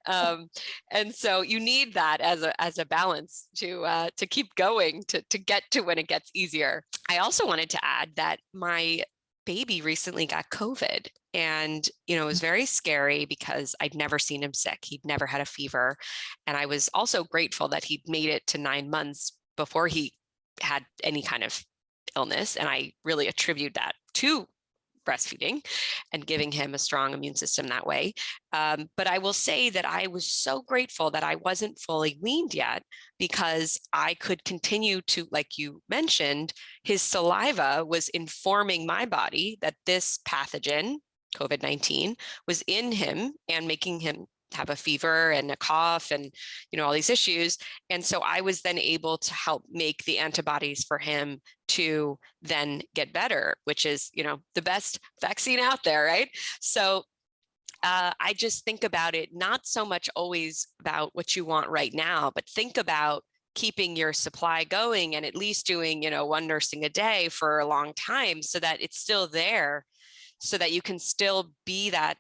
Um, and so you need that as a as a balance to uh, to keep going to to get to when it gets easier. I also wanted to add that my baby recently got COVID and, you know, it was mm. very scary because I'd never seen him sick. He'd never had a fever. And I was also grateful that he'd made it to nine months before he had any kind of illness. And I really attribute that to breastfeeding and giving him a strong immune system that way. Um, but I will say that I was so grateful that I wasn't fully weaned yet because I could continue to, like you mentioned, his saliva was informing my body that this pathogen, COVID-19, was in him and making him have a fever and a cough and you know all these issues and so i was then able to help make the antibodies for him to then get better which is you know the best vaccine out there right? So uh, I just think about it not so much always about what you want right now, but think about keeping your supply going and at least doing, you know, one nursing a day for a long time so that it's still there so that you can still be that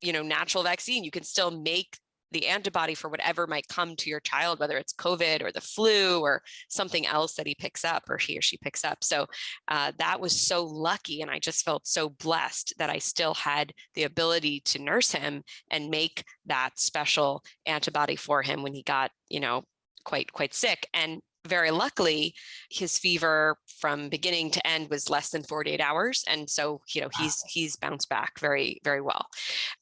you know, natural vaccine, you can still make the antibody for whatever might come to your child, whether it's COVID or the flu or something else that he picks up or he or she picks up. So uh, that was so lucky. And I just felt so blessed that I still had the ability to nurse him and make that special antibody for him when he got, you know, quite, quite sick. And very luckily, his fever from beginning to end was less than 48 hours. And so, you know, he's he's bounced back very, very well.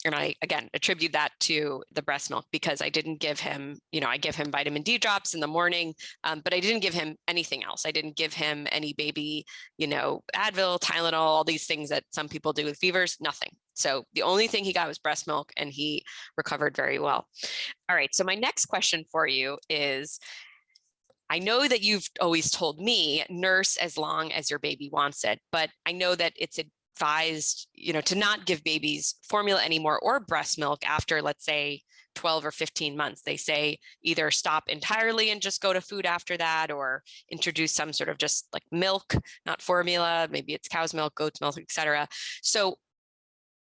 And I, again, attribute that to the breast milk because I didn't give him, you know, I give him vitamin D drops in the morning, um, but I didn't give him anything else. I didn't give him any baby, you know, Advil, Tylenol, all these things that some people do with fevers, nothing. So the only thing he got was breast milk and he recovered very well. All right, so my next question for you is, I know that you've always told me nurse as long as your baby wants it, but I know that it's advised, you know, to not give babies formula anymore or breast milk after, let's say, 12 or 15 months. They say either stop entirely and just go to food after that or introduce some sort of just like milk, not formula, maybe it's cow's milk, goat's milk, etc. So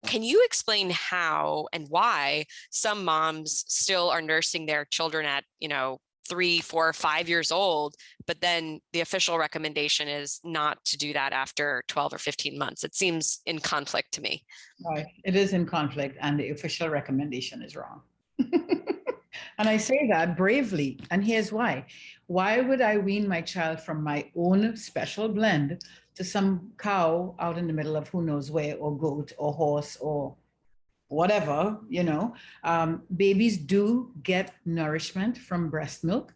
can you explain how and why some moms still are nursing their children at, you know, three, four, five years old, but then the official recommendation is not to do that after 12 or 15 months. It seems in conflict to me. Right, it is in conflict and the official recommendation is wrong. (laughs) and I say that bravely, and here's why. Why would I wean my child from my own special blend to some cow out in the middle of who knows where, or goat, or horse, or whatever, you know, um, babies do get nourishment from breast milk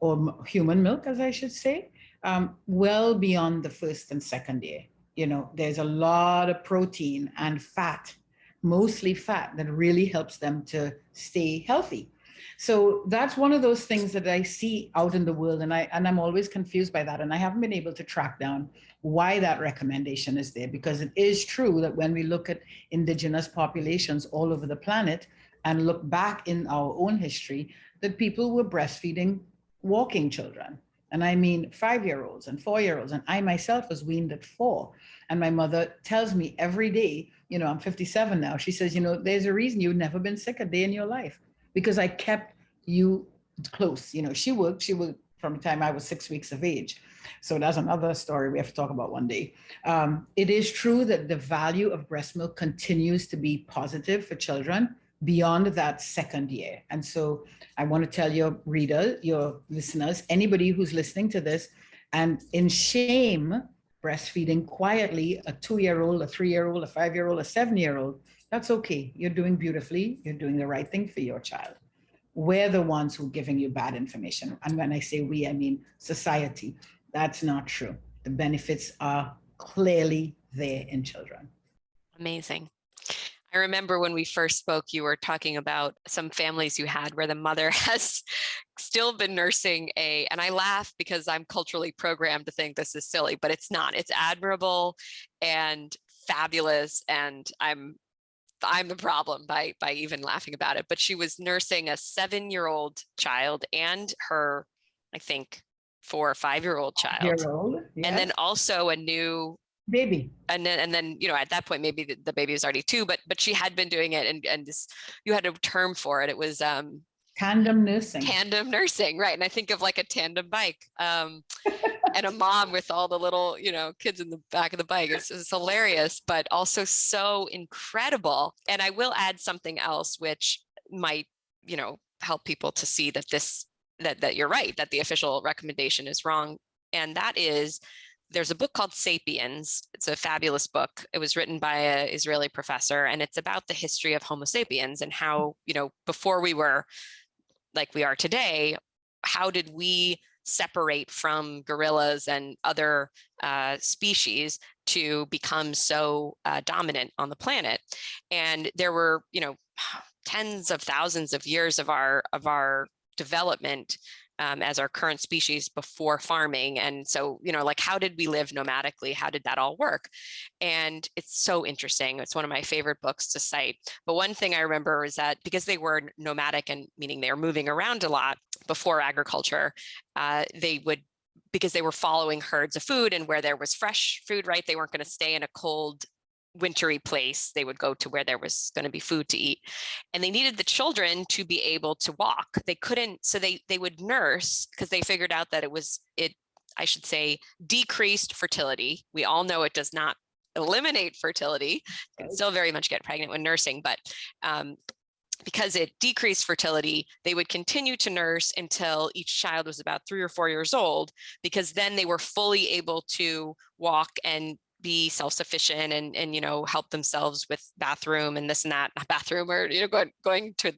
or human milk, as I should say, um, well beyond the first and second year. You know, there's a lot of protein and fat, mostly fat, that really helps them to stay healthy. So that's one of those things that I see out in the world and I and I'm always confused by that and I haven't been able to track down why that recommendation is there because it is true that when we look at indigenous populations all over the planet and look back in our own history that people were breastfeeding walking children. And I mean five-year-olds and four-year-olds and I myself was weaned at four. And my mother tells me every day you know I'm 57 now she says you know there's a reason you've never been sick a day in your life because I kept you close. You know, she worked, she worked from the time I was six weeks of age. So that's another story we have to talk about one day. Um, it is true that the value of breast milk continues to be positive for children beyond that second year. And so I want to tell your reader, your listeners, anybody who's listening to this and in shame, breastfeeding quietly, a two-year-old, a three-year-old, a five-year-old, a seven-year-old, that's okay. You're doing beautifully. You're doing the right thing for your child. We're the ones who are giving you bad information. And when I say we, I mean society. That's not true. The benefits are clearly there in children. Amazing. I remember when we first spoke, you were talking about some families you had where the mother (laughs) has still been nursing a, and I laugh because I'm culturally programmed to think this is silly, but it's not. It's admirable and fabulous. And I'm I'm the problem by by even laughing about it. But she was nursing a seven-year-old child and her, I think, four or five-year-old child, Year old, and then also a new baby. and then and then you know at that point maybe the, the baby was already two but but she had been doing it and and this, you had a term for it. It was um Tandem nursing. tandem nursing right. And i think of like a tandem bike um (laughs) and a mom with all the little you know kids in the back of the bike. It's, it's hilarious but also so incredible. And i will add something else which might you know help people to see that this that that you're right that the official recommendation is wrong. And that is there's a book called Sapiens. It's a fabulous book. It was written by an Israeli professor, and it's about the history of Homo sapiens and how, you know, before we were like we are today, how did we separate from gorillas and other uh, species to become so uh, dominant on the planet? And there were, you know, (sighs) tens of thousands of years of our of our development um, as our current species before farming. And so, you know, like how did we live nomadically? How did that all work? And it's so interesting. It's one of my favorite books to cite. But one thing I remember is that because they were nomadic and meaning they were moving around a lot before agriculture, uh, they would because they were following herds of food and where there was fresh food, right? They weren't going to stay in a cold wintry place, they would go to where there was going to be food to eat. And they needed the children to be able to walk. They couldn't, so they they would nurse because they figured out that it was it, I should say, decreased fertility. We all know it does not eliminate fertility. You can still very much get pregnant when nursing, but um, because it decreased fertility, they would continue to nurse until each child was about three or four years old, because then they were fully able to walk and be self-sufficient and and you know help themselves with bathroom and this and that bathroom or you know going going to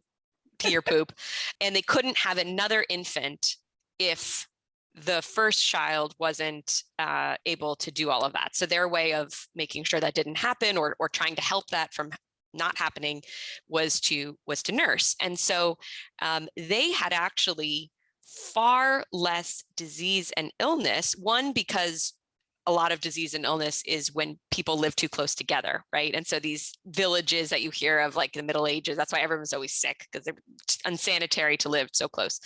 pee or poop. And they couldn't have another infant if the first child wasn't uh, able to do all of that. So their way of making sure that didn't happen or or trying to help that from not happening was to was to nurse. And so um, they had actually far less disease and illness one because a lot of disease and illness is when people live too close together, right? And so these villages that you hear of like the Middle Ages, that's why everyone's always sick because they're unsanitary to live so close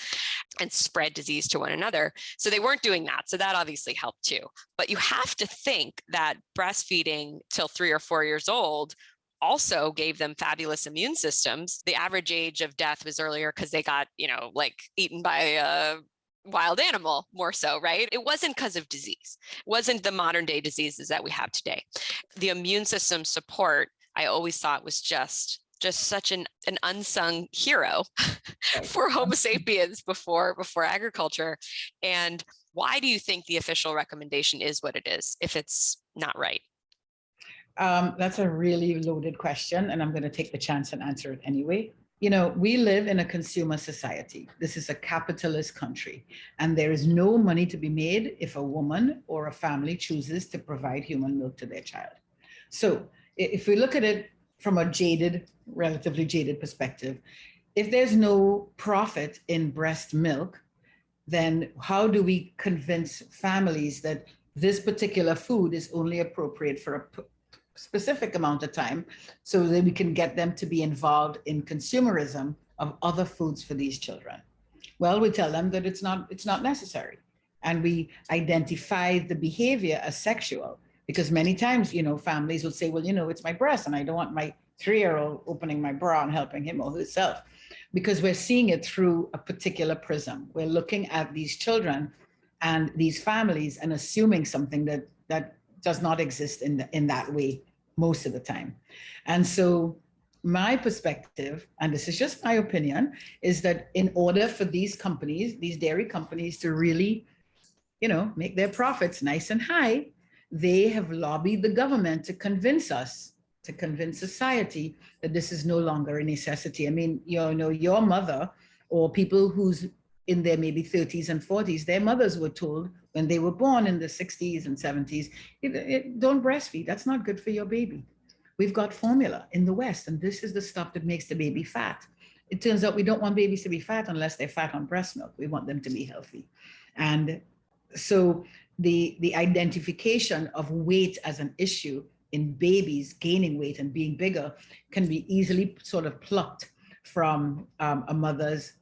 and spread disease to one another. So they weren't doing that. So that obviously helped too. But you have to think that breastfeeding till three or four years old also gave them fabulous immune systems. The average age of death was earlier because they got, you know, like eaten by a wild animal more so, right? It wasn't because of disease. It wasn't the modern day diseases that we have today. The immune system support, I always thought was just just such an, an unsung hero (laughs) for Homo (laughs) sapiens before before agriculture. And why do you think the official recommendation is what it is if it's not right? Um, that's a really loaded question, and I'm going to take the chance and answer it anyway you know, we live in a consumer society. This is a capitalist country, and there is no money to be made if a woman or a family chooses to provide human milk to their child. So if we look at it from a jaded, relatively jaded perspective, if there's no profit in breast milk, then how do we convince families that this particular food is only appropriate for a specific amount of time so that we can get them to be involved in consumerism of other foods for these children. Well, we tell them that it's not, it's not necessary. And we identify the behavior as sexual because many times, you know, families will say, well, you know, it's my breast and I don't want my three-year-old opening my bra and helping him or herself because we're seeing it through a particular prism. We're looking at these children and these families and assuming something that that does not exist in, the, in that way most of the time. And so my perspective, and this is just my opinion, is that in order for these companies, these dairy companies to really, you know, make their profits nice and high, they have lobbied the government to convince us, to convince society that this is no longer a necessity. I mean, you know, your mother or people who's in their maybe 30s and 40s, their mothers were told when they were born in the 60s and 70s, it, it, don't breastfeed. That's not good for your baby. we've got formula in the West, and this is the stuff that makes the baby fat. It turns out we don't want babies to be fat unless they're fat on breast milk. We want them to be healthy. And so the, the identification of weight as an issue in babies gaining weight and being bigger can be easily sort of plucked from um, a mother's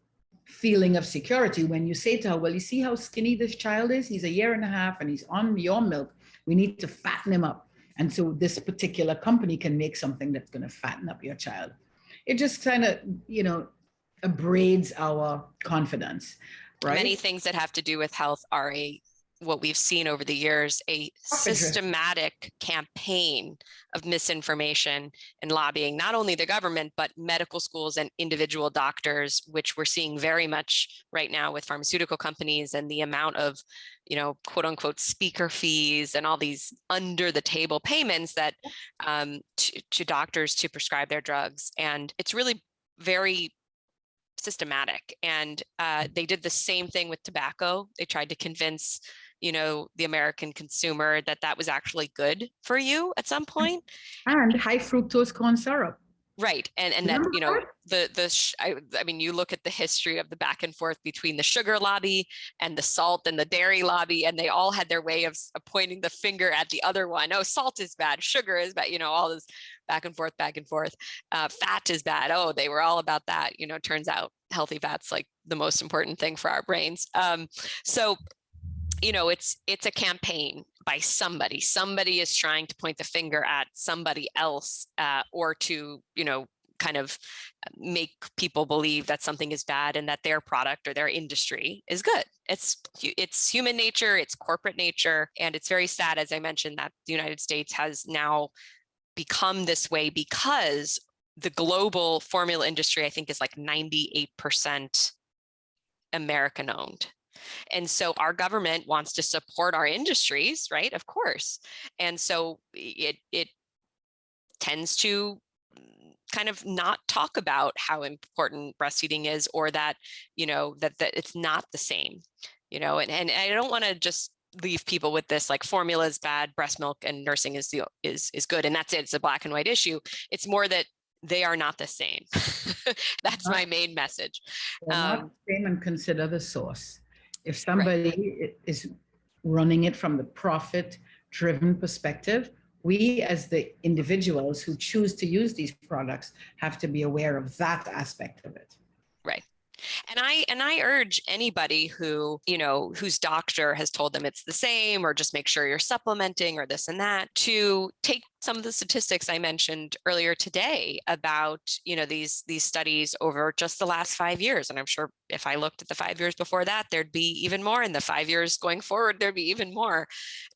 feeling of security when you say to her, well, you see how skinny this child is? He's a year and a half and he's on your milk. We need to fatten him up. And so this particular company can make something that's going to fatten up your child. It just kind of, you know, abrades our confidence, right? Many things that have to do with health are a what we've seen over the years, a systematic campaign of misinformation and lobbying, not only the government, but medical schools and individual doctors, which we're seeing very much right now with pharmaceutical companies and the amount of, you know, quote unquote speaker fees and all these under the table payments that um, to, to doctors to prescribe their drugs. And it's really very systematic. And uh, they did the same thing with tobacco. They tried to convince you know, the American consumer that that was actually good for you at some point. And high fructose corn syrup. Right. And and that, you know, the the I, I mean, you look at the history of the back and forth between the sugar lobby and the salt and the dairy lobby, and they all had their way of, of pointing the finger at the other one. Oh, salt is bad, sugar is bad, you know, all this back and forth, back and forth. Uh, fat is bad. Oh, they were all about that. You know, turns out healthy fats like the most important thing for our brains. Um, so you know, it's it's a campaign by somebody. Somebody is trying to point the finger at somebody else uh, or to, you know, kind of uh, make people believe that something is bad and that their product or their industry is good. It's it's human nature, it's corporate nature, and it's very sad, as I mentioned, that the United States has now become this way because the global formula industry, I think, is like 98% American owned. And so our government wants to support our industries, right? Of course. And so it, it tends to kind of not talk about how important breastfeeding is or that, you know, that, that it's not the same, you know, and, and I don't want to just leave people with this like formula is bad, breast milk and nursing is the is is good. And that's it. It's a black and white issue. It's more that they are not the same. (laughs) that's my main message. Um, same and consider the source. If somebody right. is running it from the profit driven perspective, we as the individuals who choose to use these products have to be aware of that aspect of it. Right. And I and I urge anybody who, you know, whose doctor has told them it's the same or just make sure you're supplementing or this and that to take some of the statistics I mentioned earlier today about, you know, these these studies over just the last five years. And I'm sure if I looked at the five years before that, there'd be even more in the five years going forward, there'd be even more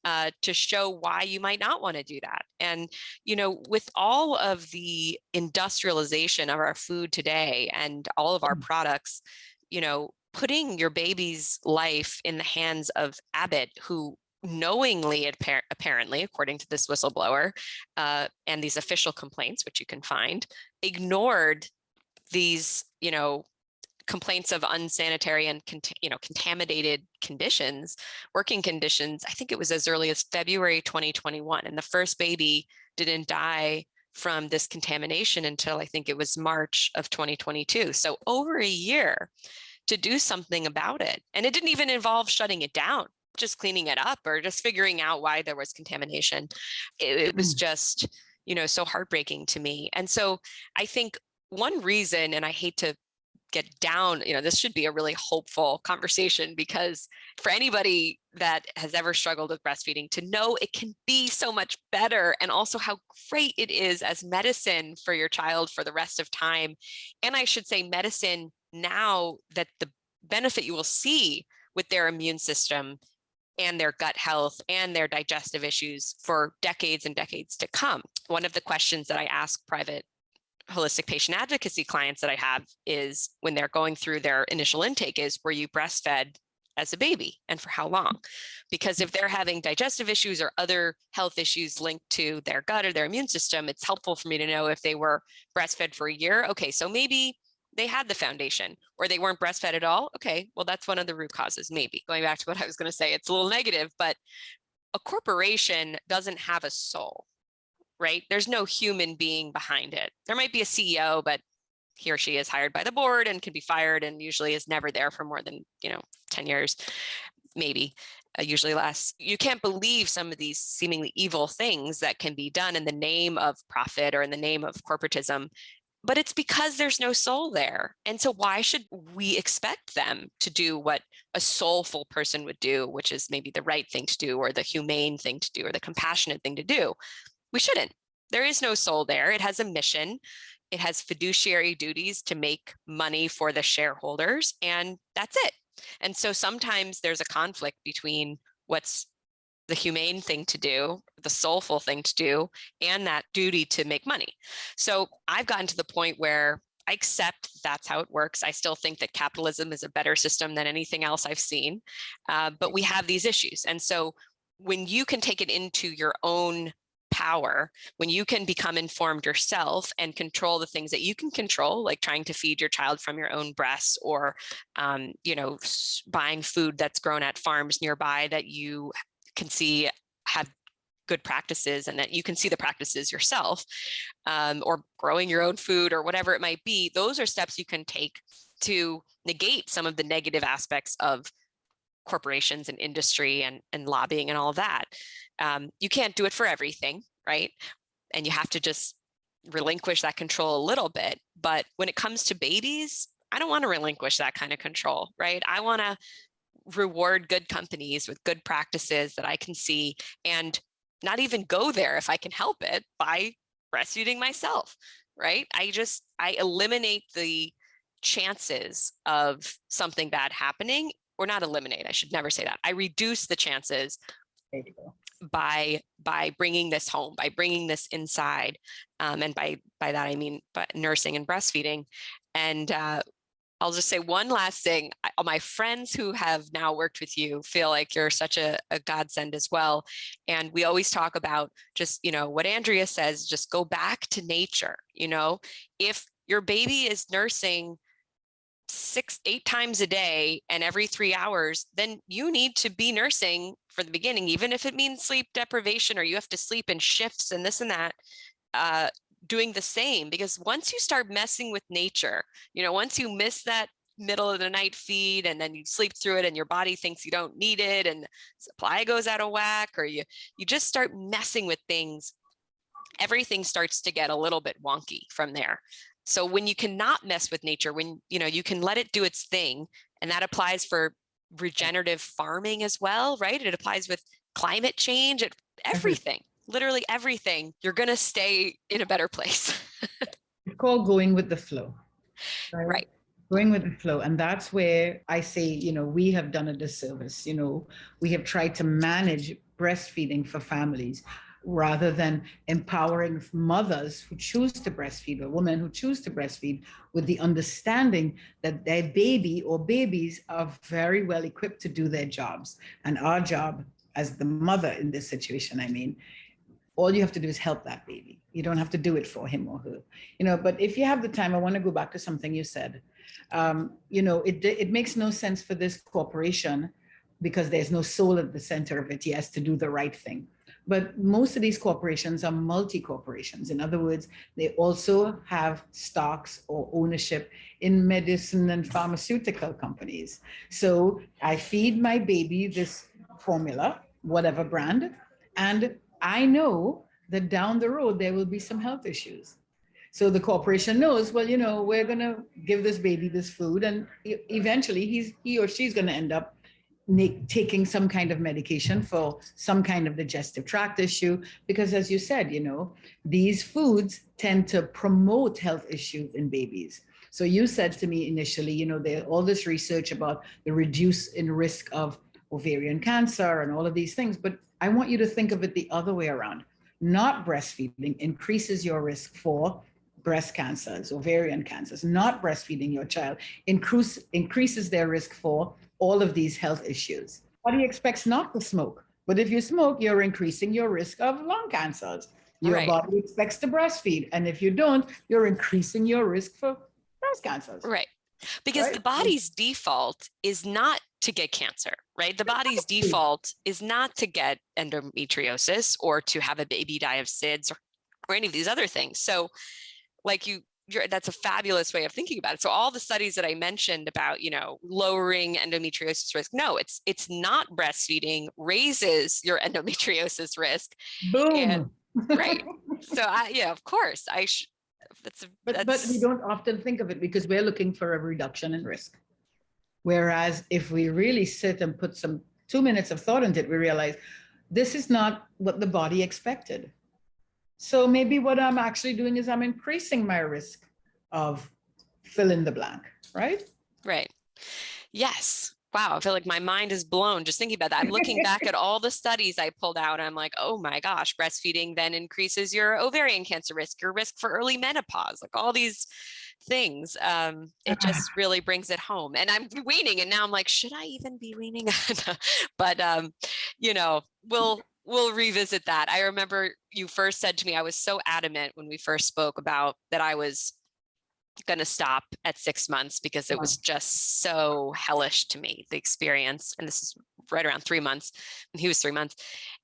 uh, to show why you might not want to do that. And, you know, with all of the industrialization of our food today and all of our mm. products, you know, putting your baby's life in the hands of Abbott, who knowingly, apparently, according to this whistleblower uh, and these official complaints, which you can find, ignored these, you know, complaints of unsanitary and you know contaminated conditions, working conditions. I think it was as early as February 2021, and the first baby didn't die from this contamination until I think it was March of 2022. So over a year to do something about it. And it didn't even involve shutting it down just cleaning it up or just figuring out why there was contamination. It, it was mm. just, you know, so heartbreaking to me. And so I think one reason, and I hate to get down, you know, this should be a really hopeful conversation because for anybody that has ever struggled with breastfeeding to know it can be so much better and also how great it is as medicine for your child for the rest of time. And I should say medicine now that the benefit you will see with their immune system and their gut health and their digestive issues for decades and decades to come. One of the questions that I ask private holistic patient advocacy clients that I have is when they're going through their initial intake is, were you breastfed as a baby and for how long? Because if they're having digestive issues or other health issues linked to their gut or their immune system, it's helpful for me to know if they were breastfed for a year. Okay, so maybe they had the foundation or they weren't breastfed at all. Okay, well, that's one of the root causes, maybe. Going back to what I was going to say, it's a little negative, but a corporation doesn't have a soul. right? There's no human being behind it. There might be a CEO, but he or she is hired by the board and can be fired and usually is never there for more than, you know, 10 years, maybe uh, usually less. You can't believe some of these seemingly evil things that can be done in the name of profit or in the name of corporatism but it's because there's no soul there. And so why should we expect them to do what a soulful person would do, which is maybe the right thing to do or the humane thing to do or the compassionate thing to do? We shouldn't. There is no soul there. It has a mission. It has fiduciary duties to make money for the shareholders and that's it. And so sometimes there's a conflict between what's the humane thing to do, the soulful thing to do, and that duty to make money. So I've gotten to the point where I accept that's how it works. I still think that capitalism is a better system than anything else I've seen, uh, but we have these issues. And so when you can take it into your own power, when you can become informed yourself and control the things that you can control, like trying to feed your child from your own breasts or, um, you know, buying food that's grown at farms nearby that you can see have good practices and that you can see the practices yourself um, or growing your own food or whatever it might be, those are steps you can take to negate some of the negative aspects of corporations and industry and, and lobbying and all of that. Um, you can't do it for everything, right? And you have to just relinquish that control a little bit. But when it comes to babies, I don't want to relinquish that kind of control, right? I want to reward good companies with good practices that I can see and not even go there if I can help it by breastfeeding myself, right? I just, I eliminate the chances of something bad happening or not eliminate, I should never say that. I reduce the chances by by bringing this home, by bringing this inside. Um, and by, by that, I mean, but nursing and breastfeeding. And uh, I'll just say one last thing. I, my friends who have now worked with you feel like you're such a, a godsend as well. And we always talk about just, you know, what Andrea says, just go back to nature. You know, if your baby is nursing six, eight times a day and every three hours, then you need to be nursing for the beginning, even if it means sleep deprivation or you have to sleep in shifts and this and that. Uh, doing the same because once you start messing with nature, you know, once you miss that middle of the night feed and then you sleep through it and your body thinks you don't need it and supply goes out of whack or you you just start messing with things everything starts to get a little bit wonky from there. So when you cannot mess with nature when you know you can let it do its thing and that applies for regenerative farming as well right? It applies with climate change it everything literally everything, you're going to stay in a better place. (laughs) it's called going with the flow. Right? right. Going with the flow. And that's where I say, you know, we have done a disservice. You know, we have tried to manage breastfeeding for families rather than empowering mothers who choose to breastfeed or women who choose to breastfeed with the understanding that their baby or babies are very well equipped to do their jobs. And our job as the mother in this situation, I mean, all you have to do is help that baby. You don't have to do it for him or her, you know, but if you have the time, I want to go back to something you said. Um, you know, it, it makes no sense for this corporation because there's no soul at the center of it, yes, to do the right thing. But most of these corporations are multi-corporations. In other words, they also have stocks or ownership in medicine and pharmaceutical companies. So I feed my baby this formula, whatever brand, and I know that down the road, there will be some health issues. So the corporation knows, well, you know, we're going to give this baby this food and eventually he's, he or she's going to end up taking some kind of medication for some kind of digestive tract issue. Because as you said, you know, these foods tend to promote health issues in babies. So you said to me initially, you know, there's all this research about the reduce in risk of ovarian cancer and all of these things, but I want you to think of it the other way around. Not breastfeeding increases your risk for breast cancers, ovarian cancers. Not breastfeeding your child increase, increases their risk for all of these health issues. Body expects not to smoke, but if you smoke, you're increasing your risk of lung cancers. Your right. body expects to breastfeed, and if you don't, you're increasing your risk for breast cancers. Right. Because right? the body's default is not to get cancer, right? The body's default is not to get endometriosis or to have a baby die of SIDS or or any of these other things. So like you, you're, that's a fabulous way of thinking about it. So all the studies that I mentioned about, you know, lowering endometriosis risk, no, it's it's not breastfeeding raises your (laughs) endometriosis risk. Boom. And, right. So (laughs) I, yeah, of course, I. Sh- that's, a, but that's but we don't often think of it because we're looking for a reduction in risk. Whereas if we really sit and put some two minutes of thought into it, we realize this is not what the body expected. So maybe what I'm actually doing is I'm increasing my risk of fill in the blank, right? Right. Yes. Wow. I feel like my mind is blown just thinking about that. I'm looking back at all the studies I pulled out. I'm like, oh my gosh, breastfeeding then increases your ovarian cancer risk, your risk for early menopause, like all these things. Um, it just really brings it home. And I'm (laughs) weaning and now I'm like, should I even be weaning? (laughs) but, um, you know, we'll, we'll revisit that. I remember you first said to me, I was so adamant when we first spoke about that I was going to stop at six months because it was just so hellish to me, the experience. And this is right around three months and he was three months.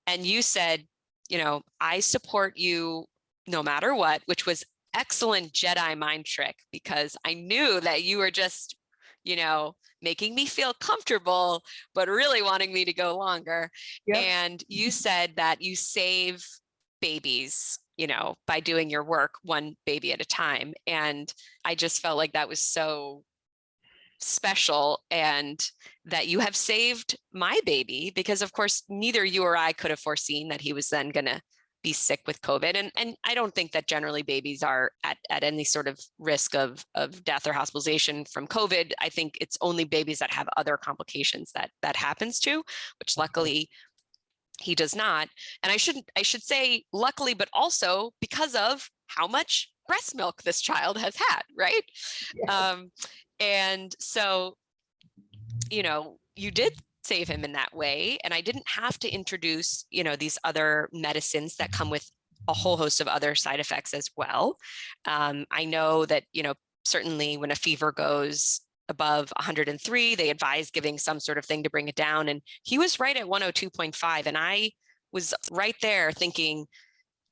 And you said, you know, I support you no matter what, which was excellent Jedi mind trick because I knew that you were just, you know, making me feel comfortable, but really wanting me to go longer. Yep. And you mm-hmm. said that you save babies you know, by doing your work one baby at a time. And I just felt like that was so special and that you have saved my baby because of course neither you or I could have foreseen that he was then going to be sick with COVID. And, and I don't think that generally babies are at, at any sort of risk of, of death or hospitalization from COVID. I think it's only babies that have other complications that that happens to, which luckily he does not. And I shouldn't, I should say luckily, but also because of how much breast milk this child has had, right? Yes. Um, and so, you know, you did save him in that way. And I didn't have to introduce, you know, these other medicines that come with a whole host of other side effects as well. Um, I know that, you know, certainly when a fever goes above 103, they advise giving some sort of thing to bring it down. And he was right at 102.5. And I was right there thinking,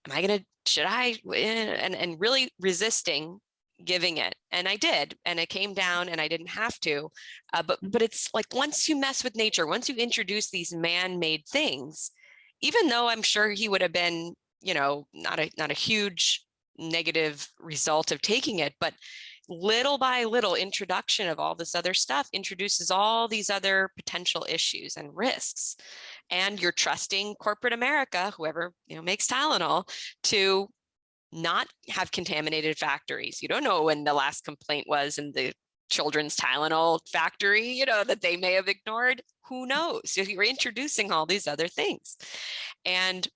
am I going to, should I, and, and really resisting giving it and I did and it came down and I didn't have to uh, but but it's like once you mess with nature once you introduce these man-made things even though I'm sure he would have been you know not a not a huge negative result of taking it but little by little introduction of all this other stuff introduces all these other potential issues and risks. And you're trusting corporate America, whoever you know makes Tylenol, to not have contaminated factories. You don't know when the last complaint was in the children's Tylenol factory, you know, that they may have ignored. Who knows? You're introducing all these other things. And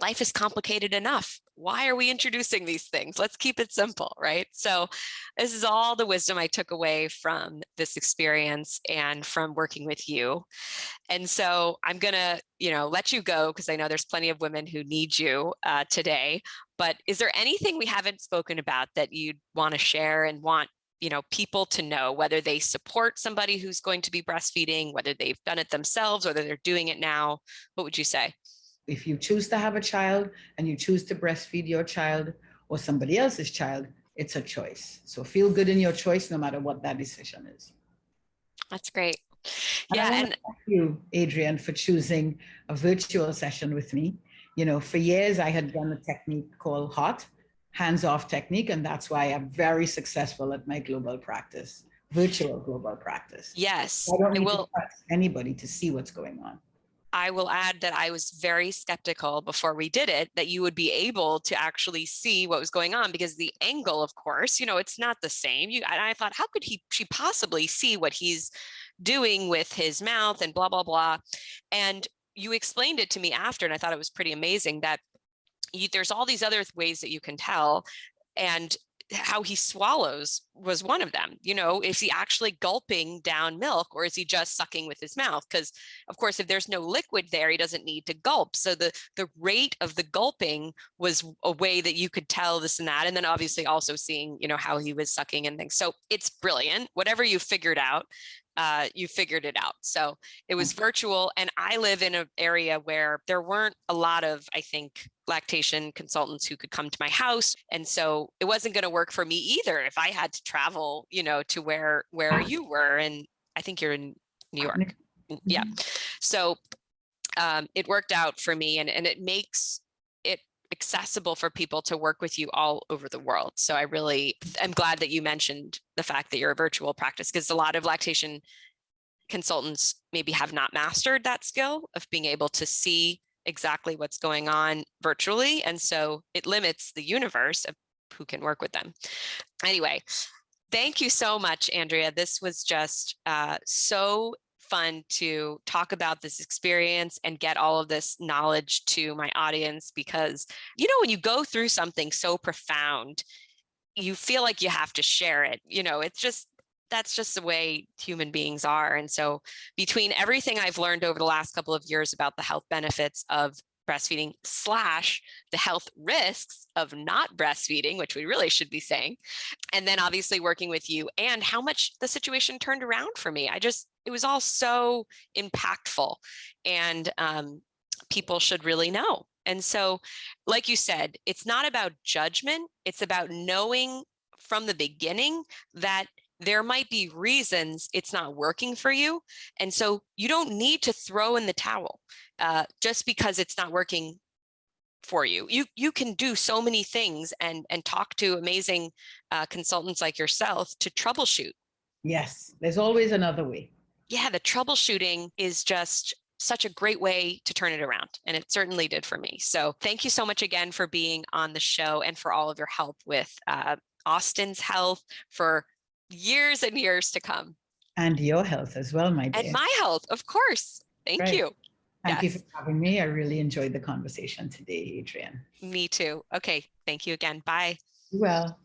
life is complicated enough. Why are we introducing these things? Let's keep it simple, right? So this is all the wisdom I took away from this experience and from working with you. And so I'm gonna, you know, let you go because I know there's plenty of women who need you uh, today. But is there anything we haven't spoken about that you'd want to share and want you know, people to know whether they support somebody who's going to be breastfeeding, whether they've done it themselves, whether they're doing it now? What would you say? If you choose to have a child and you choose to breastfeed your child or somebody else's child, it's a choice. So feel good in your choice, no matter what that decision is. That's great. And yeah. And thank you, Adrienne, for choosing a virtual session with me. You know, for years I had done a technique called HOT, hands-off technique, and that's why I'm very successful at my global practice, virtual global practice. Yes. I don't need will... to anybody to see what's going on. I will add that I was very skeptical before we did it that you would be able to actually see what was going on because the angle, of course, you know, it's not the same. You, and I thought, how could he, she possibly see what he's doing with his mouth and blah, blah, blah. And you explained it to me after, and I thought it was pretty amazing that you, there's all these other ways that you can tell. And how he swallows was one of them. You know, is he actually gulping down milk or is he just sucking with his mouth? Because of course, if there's no liquid there, he doesn't need to gulp. So the, the rate of the gulping was a way that you could tell this and that. And then obviously also seeing, you know, how he was sucking and things. So it's brilliant. Whatever you figured out, uh, you figured it out. So it was mm. virtual and I live in an area where there weren't a lot of, I think, lactation consultants who could come to my house and so it wasn't going to work for me either if i had to travel you know to where where you were and i think you're in new york. Yeah. So um, it worked out for me and, and it makes it accessible for people to work with you all over the world. So i really am glad that you mentioned the fact that you're a virtual practice because a lot of lactation consultants maybe have not mastered that skill of being able to see exactly what's going on virtually. And so it limits the universe of who can work with them. Anyway, thank you so much, Andrea. This was just uh, so fun to talk about this experience and get all of this knowledge to my audience because, you know, when you go through something so profound, you feel like you have to share it. You know, it's just that's just the way human beings are. And so between everything I've learned over the last couple of years about the health benefits of breastfeeding slash the health risks of not breastfeeding, which we really should be saying, and then obviously working with you and how much the situation turned around for me. I just, it was all so impactful and um, people should really know. And so, like you said, it's not about judgment, it's about knowing from the beginning that there might be reasons it's not working for you. And so you don't need to throw in the towel uh, just because it's not working for you. You you can do so many things and and talk to amazing uh, consultants like yourself to troubleshoot. Yes, there's always another way. Yeah, the troubleshooting is just such a great way to turn it around. And it certainly did for me. So thank you so much again for being on the show and for all of your help with uh, Austin's health, for years and years to come. And your health as well, my dear. And my health, of course. Thank right. you. Thank yes. you for having me. I really enjoyed the conversation today, Adrienne. Me too. Okay. Thank you again. Bye. Well.